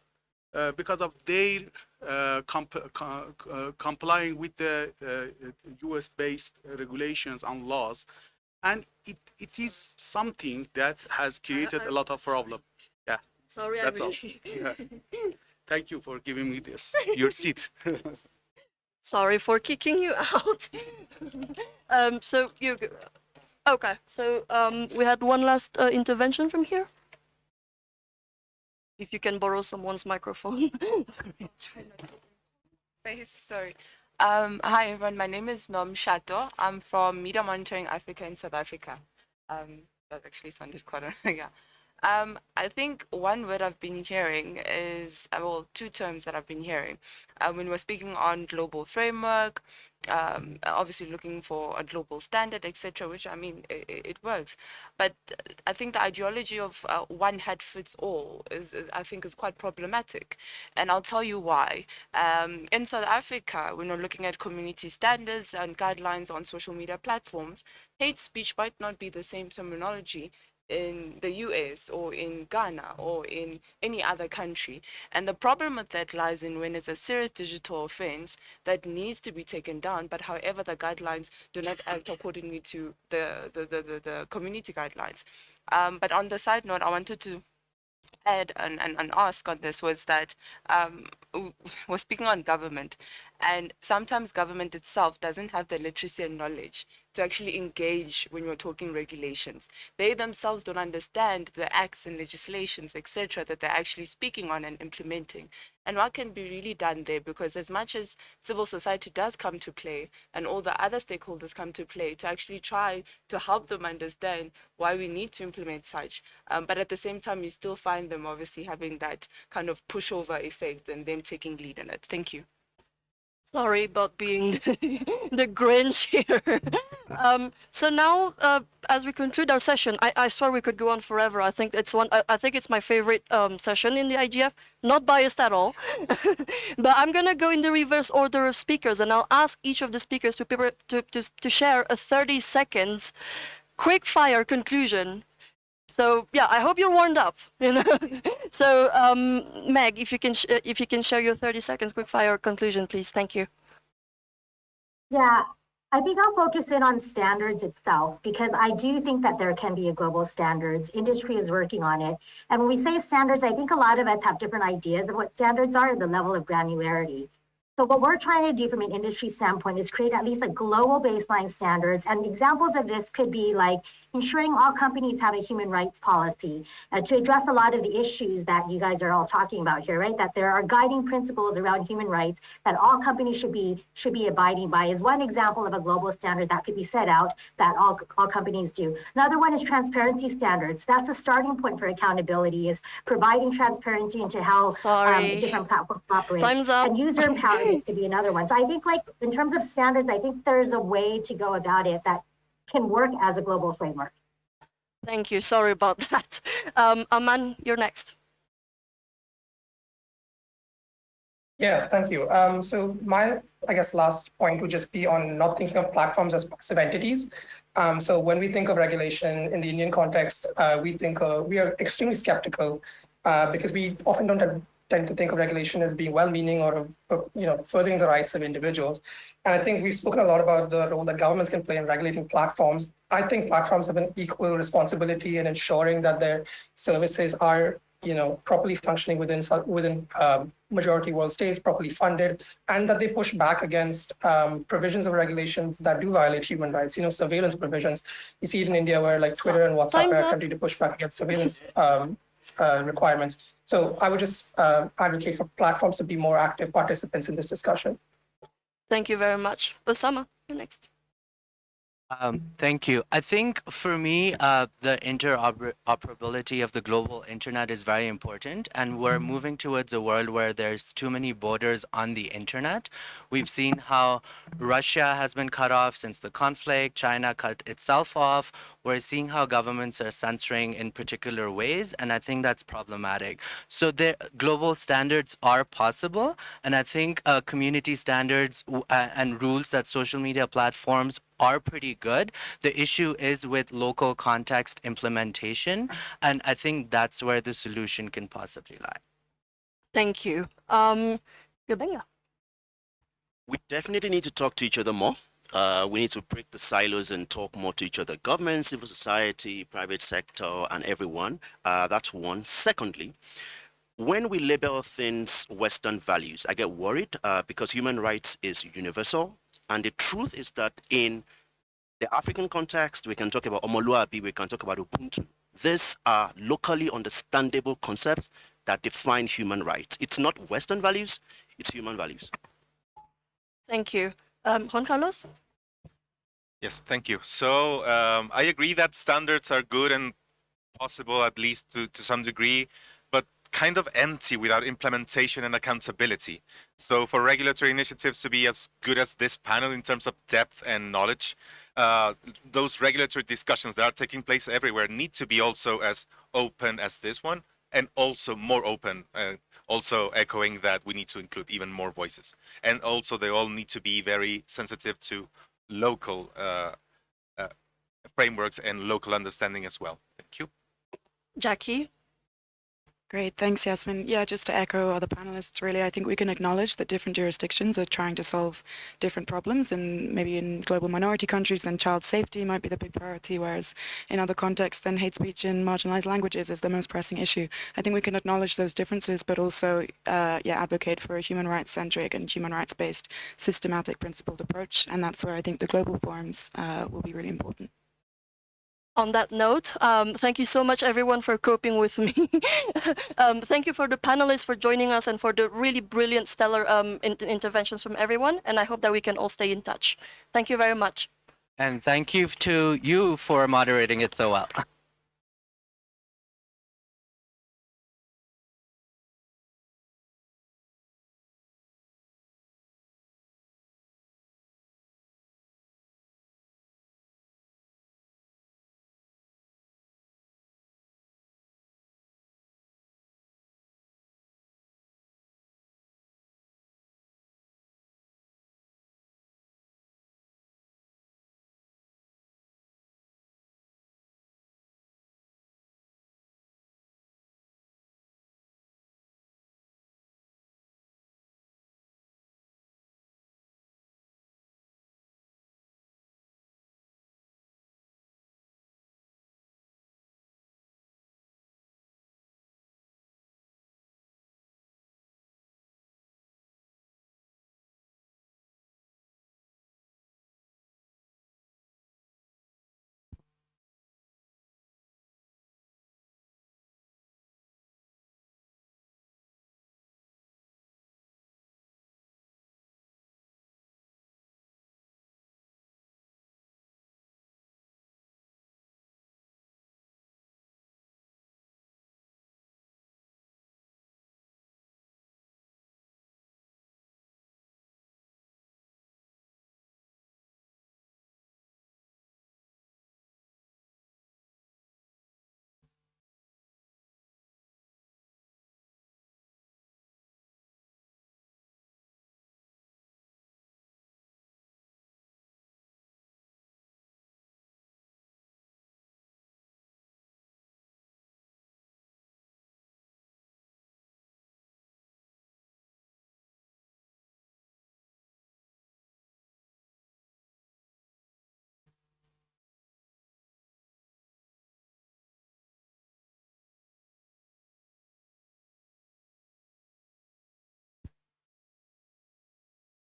uh, because of their uh, comp- co- uh, complying with the uh, US-based regulations and laws, and it, it is something that has created a lot of problem. Yeah, Sorry, that's I all. really... Yeah. Thank you for giving me this your seat. Sorry for kicking you out. um, so you, Okay, so um, we had one last uh, intervention from here. If you can borrow someone's microphone. Face, sorry. Um, hi everyone, my name is Nom Shato. I'm from Media Monitoring Africa in South Africa. Um, that actually sounded quite, yeah. Um, I think one word I've been hearing is, uh, well, two terms that I've been hearing. Uh, when we're speaking on global framework, um, obviously looking for a global standard, etc., which I mean, it, it, works. But I think the ideology of uh, one head fits all is, I think, is quite problematic. And I'll tell you why. Um, in South Africa, when we're looking at community standards and guidelines on social media platforms, hate speech might not be the same terminology in the US or in Ghana or in any other country. And the problem with that lies in when it's a serious digital offense that needs to be taken down, but however the guidelines do not act accordingly to the, the, the, the, the community guidelines. Um, but on the side note, I wanted to add and, and, ask on this was that um, we're speaking on government and sometimes government itself doesn't have the literacy and knowledge to actually engage when you're talking regulations. They themselves don't understand the acts and legislations, etc., that they're actually speaking on and implementing. And what can be really done there? Because as much as civil society does come to play and all the other stakeholders come to play to actually try to help them understand why we need to implement such, um, but at the same time, you still find them obviously having that kind of pushover effect and them taking lead in it. Thank you. Sorry about being the Grinch here. um, so now, uh, as we conclude our session, I, I swear we could go on forever. I think it's one. I, I think it's my favorite um, session in the IGF. Not biased at all, but I'm gonna go in the reverse order of speakers, and I'll ask each of the speakers to to to, to share a 30 seconds quick fire conclusion so yeah, I hope you're warmed up. You know. so um, Meg, if you can if you can share your 30 seconds quick fire conclusion, please. Thank you. Yeah, I think I'll focus in on standards itself because I do think that there can be a global standards. Industry is working on it. And when we say standards, I think a lot of us have different ideas of what standards are and the level of granularity. So what we're trying to do from an industry standpoint is create at least a global baseline standards. And examples of this could be like ensuring all companies have a human rights policy uh, to address a lot of the issues that you guys are all talking about here, right? That there are guiding principles around human rights that all companies should be should be abiding by is one example of a global standard that could be set out that all, all companies do. Another one is transparency standards. That's a starting point for accountability is providing transparency into how um, different platforms operate. Time's up. And user empowerment could be another one. So I think like in terms of standards, I think there's a way to go about it that can work as a global framework. Thank you. Sorry about that. Um, Aman, you're next. Yeah, thank you. Um, so my, I guess, last point would just be on not thinking of platforms as passive entities. Um, so when we think of regulation in the Indian context, uh, we think uh, we are extremely skeptical uh, because we often don't have tend to think of regulation as being well-meaning or, you know, furthering the rights of individuals. And I think we've spoken a lot about the role that governments can play in regulating platforms. I think platforms have an equal responsibility in ensuring that their services are, you know, properly functioning within within um, majority world states, properly funded, and that they push back against um, provisions of regulations that do violate human rights. You know, surveillance provisions. You see it in India where like Twitter and WhatsApp are continue to push back against surveillance um, uh, requirements. So I would just uh, advocate for platforms to be more active participants in this discussion. Thank you very much. Usama, you're next. Um, thank you. I think for me, uh, the interoperability of the global internet is very important, and we're moving towards a world where there's too many borders on the internet. We've seen how Russia has been cut off since the conflict, China cut itself off. We're seeing how governments are censoring in particular ways, and I think that's problematic. So the global standards are possible, and I think uh, community standards uh, and rules that social media platforms are pretty good. The issue is with local context implementation, and I think that's where the solution can possibly lie. Thank you. Um, We definitely need to talk to each other more. Uh, we need to break the silos and talk more to each other. Government, civil society, private sector, and everyone. Uh, that's one. Secondly, when we label things Western values, I get worried uh, because human rights is universal. And the truth is that in the African context, we can talk about Omoluabi, we can talk about Ubuntu. These are locally understandable concepts that define human rights. It's not Western values, it's human values. Thank you. Um, Juan Carlos? Yes, thank you. So um, I agree that standards are good and possible, at least to, to some degree, but kind of empty without implementation and accountability. So for regulatory initiatives to be as good as this panel in terms of depth and knowledge, uh, those regulatory discussions that are taking place everywhere need to be also as open as this one and also more open, uh, also echoing that we need to include even more voices. And also they all need to be very sensitive to local uh, uh, frameworks and local understanding as well. Thank you. Jackie? Great, thanks, Yasmin. Yeah, just to echo other panelists, really, I think we can acknowledge that different jurisdictions are trying to solve different problems, and maybe in global minority countries, then child safety might be the big priority, whereas in other contexts, then hate speech in marginalized languages is the most pressing issue. I think we can acknowledge those differences, but also, uh, yeah, advocate for a human rights-centric and human rights-based systematic principled approach, and that's where I think the global forums uh, will be really important on that note, um, thank you so much everyone for coping with me. um, thank you for the panelists for joining us and for the really brilliant, stellar um, in interventions from everyone. And I hope that we can all stay in touch. Thank you very much. And thank you to you for moderating it so well.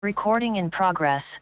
Recording in progress.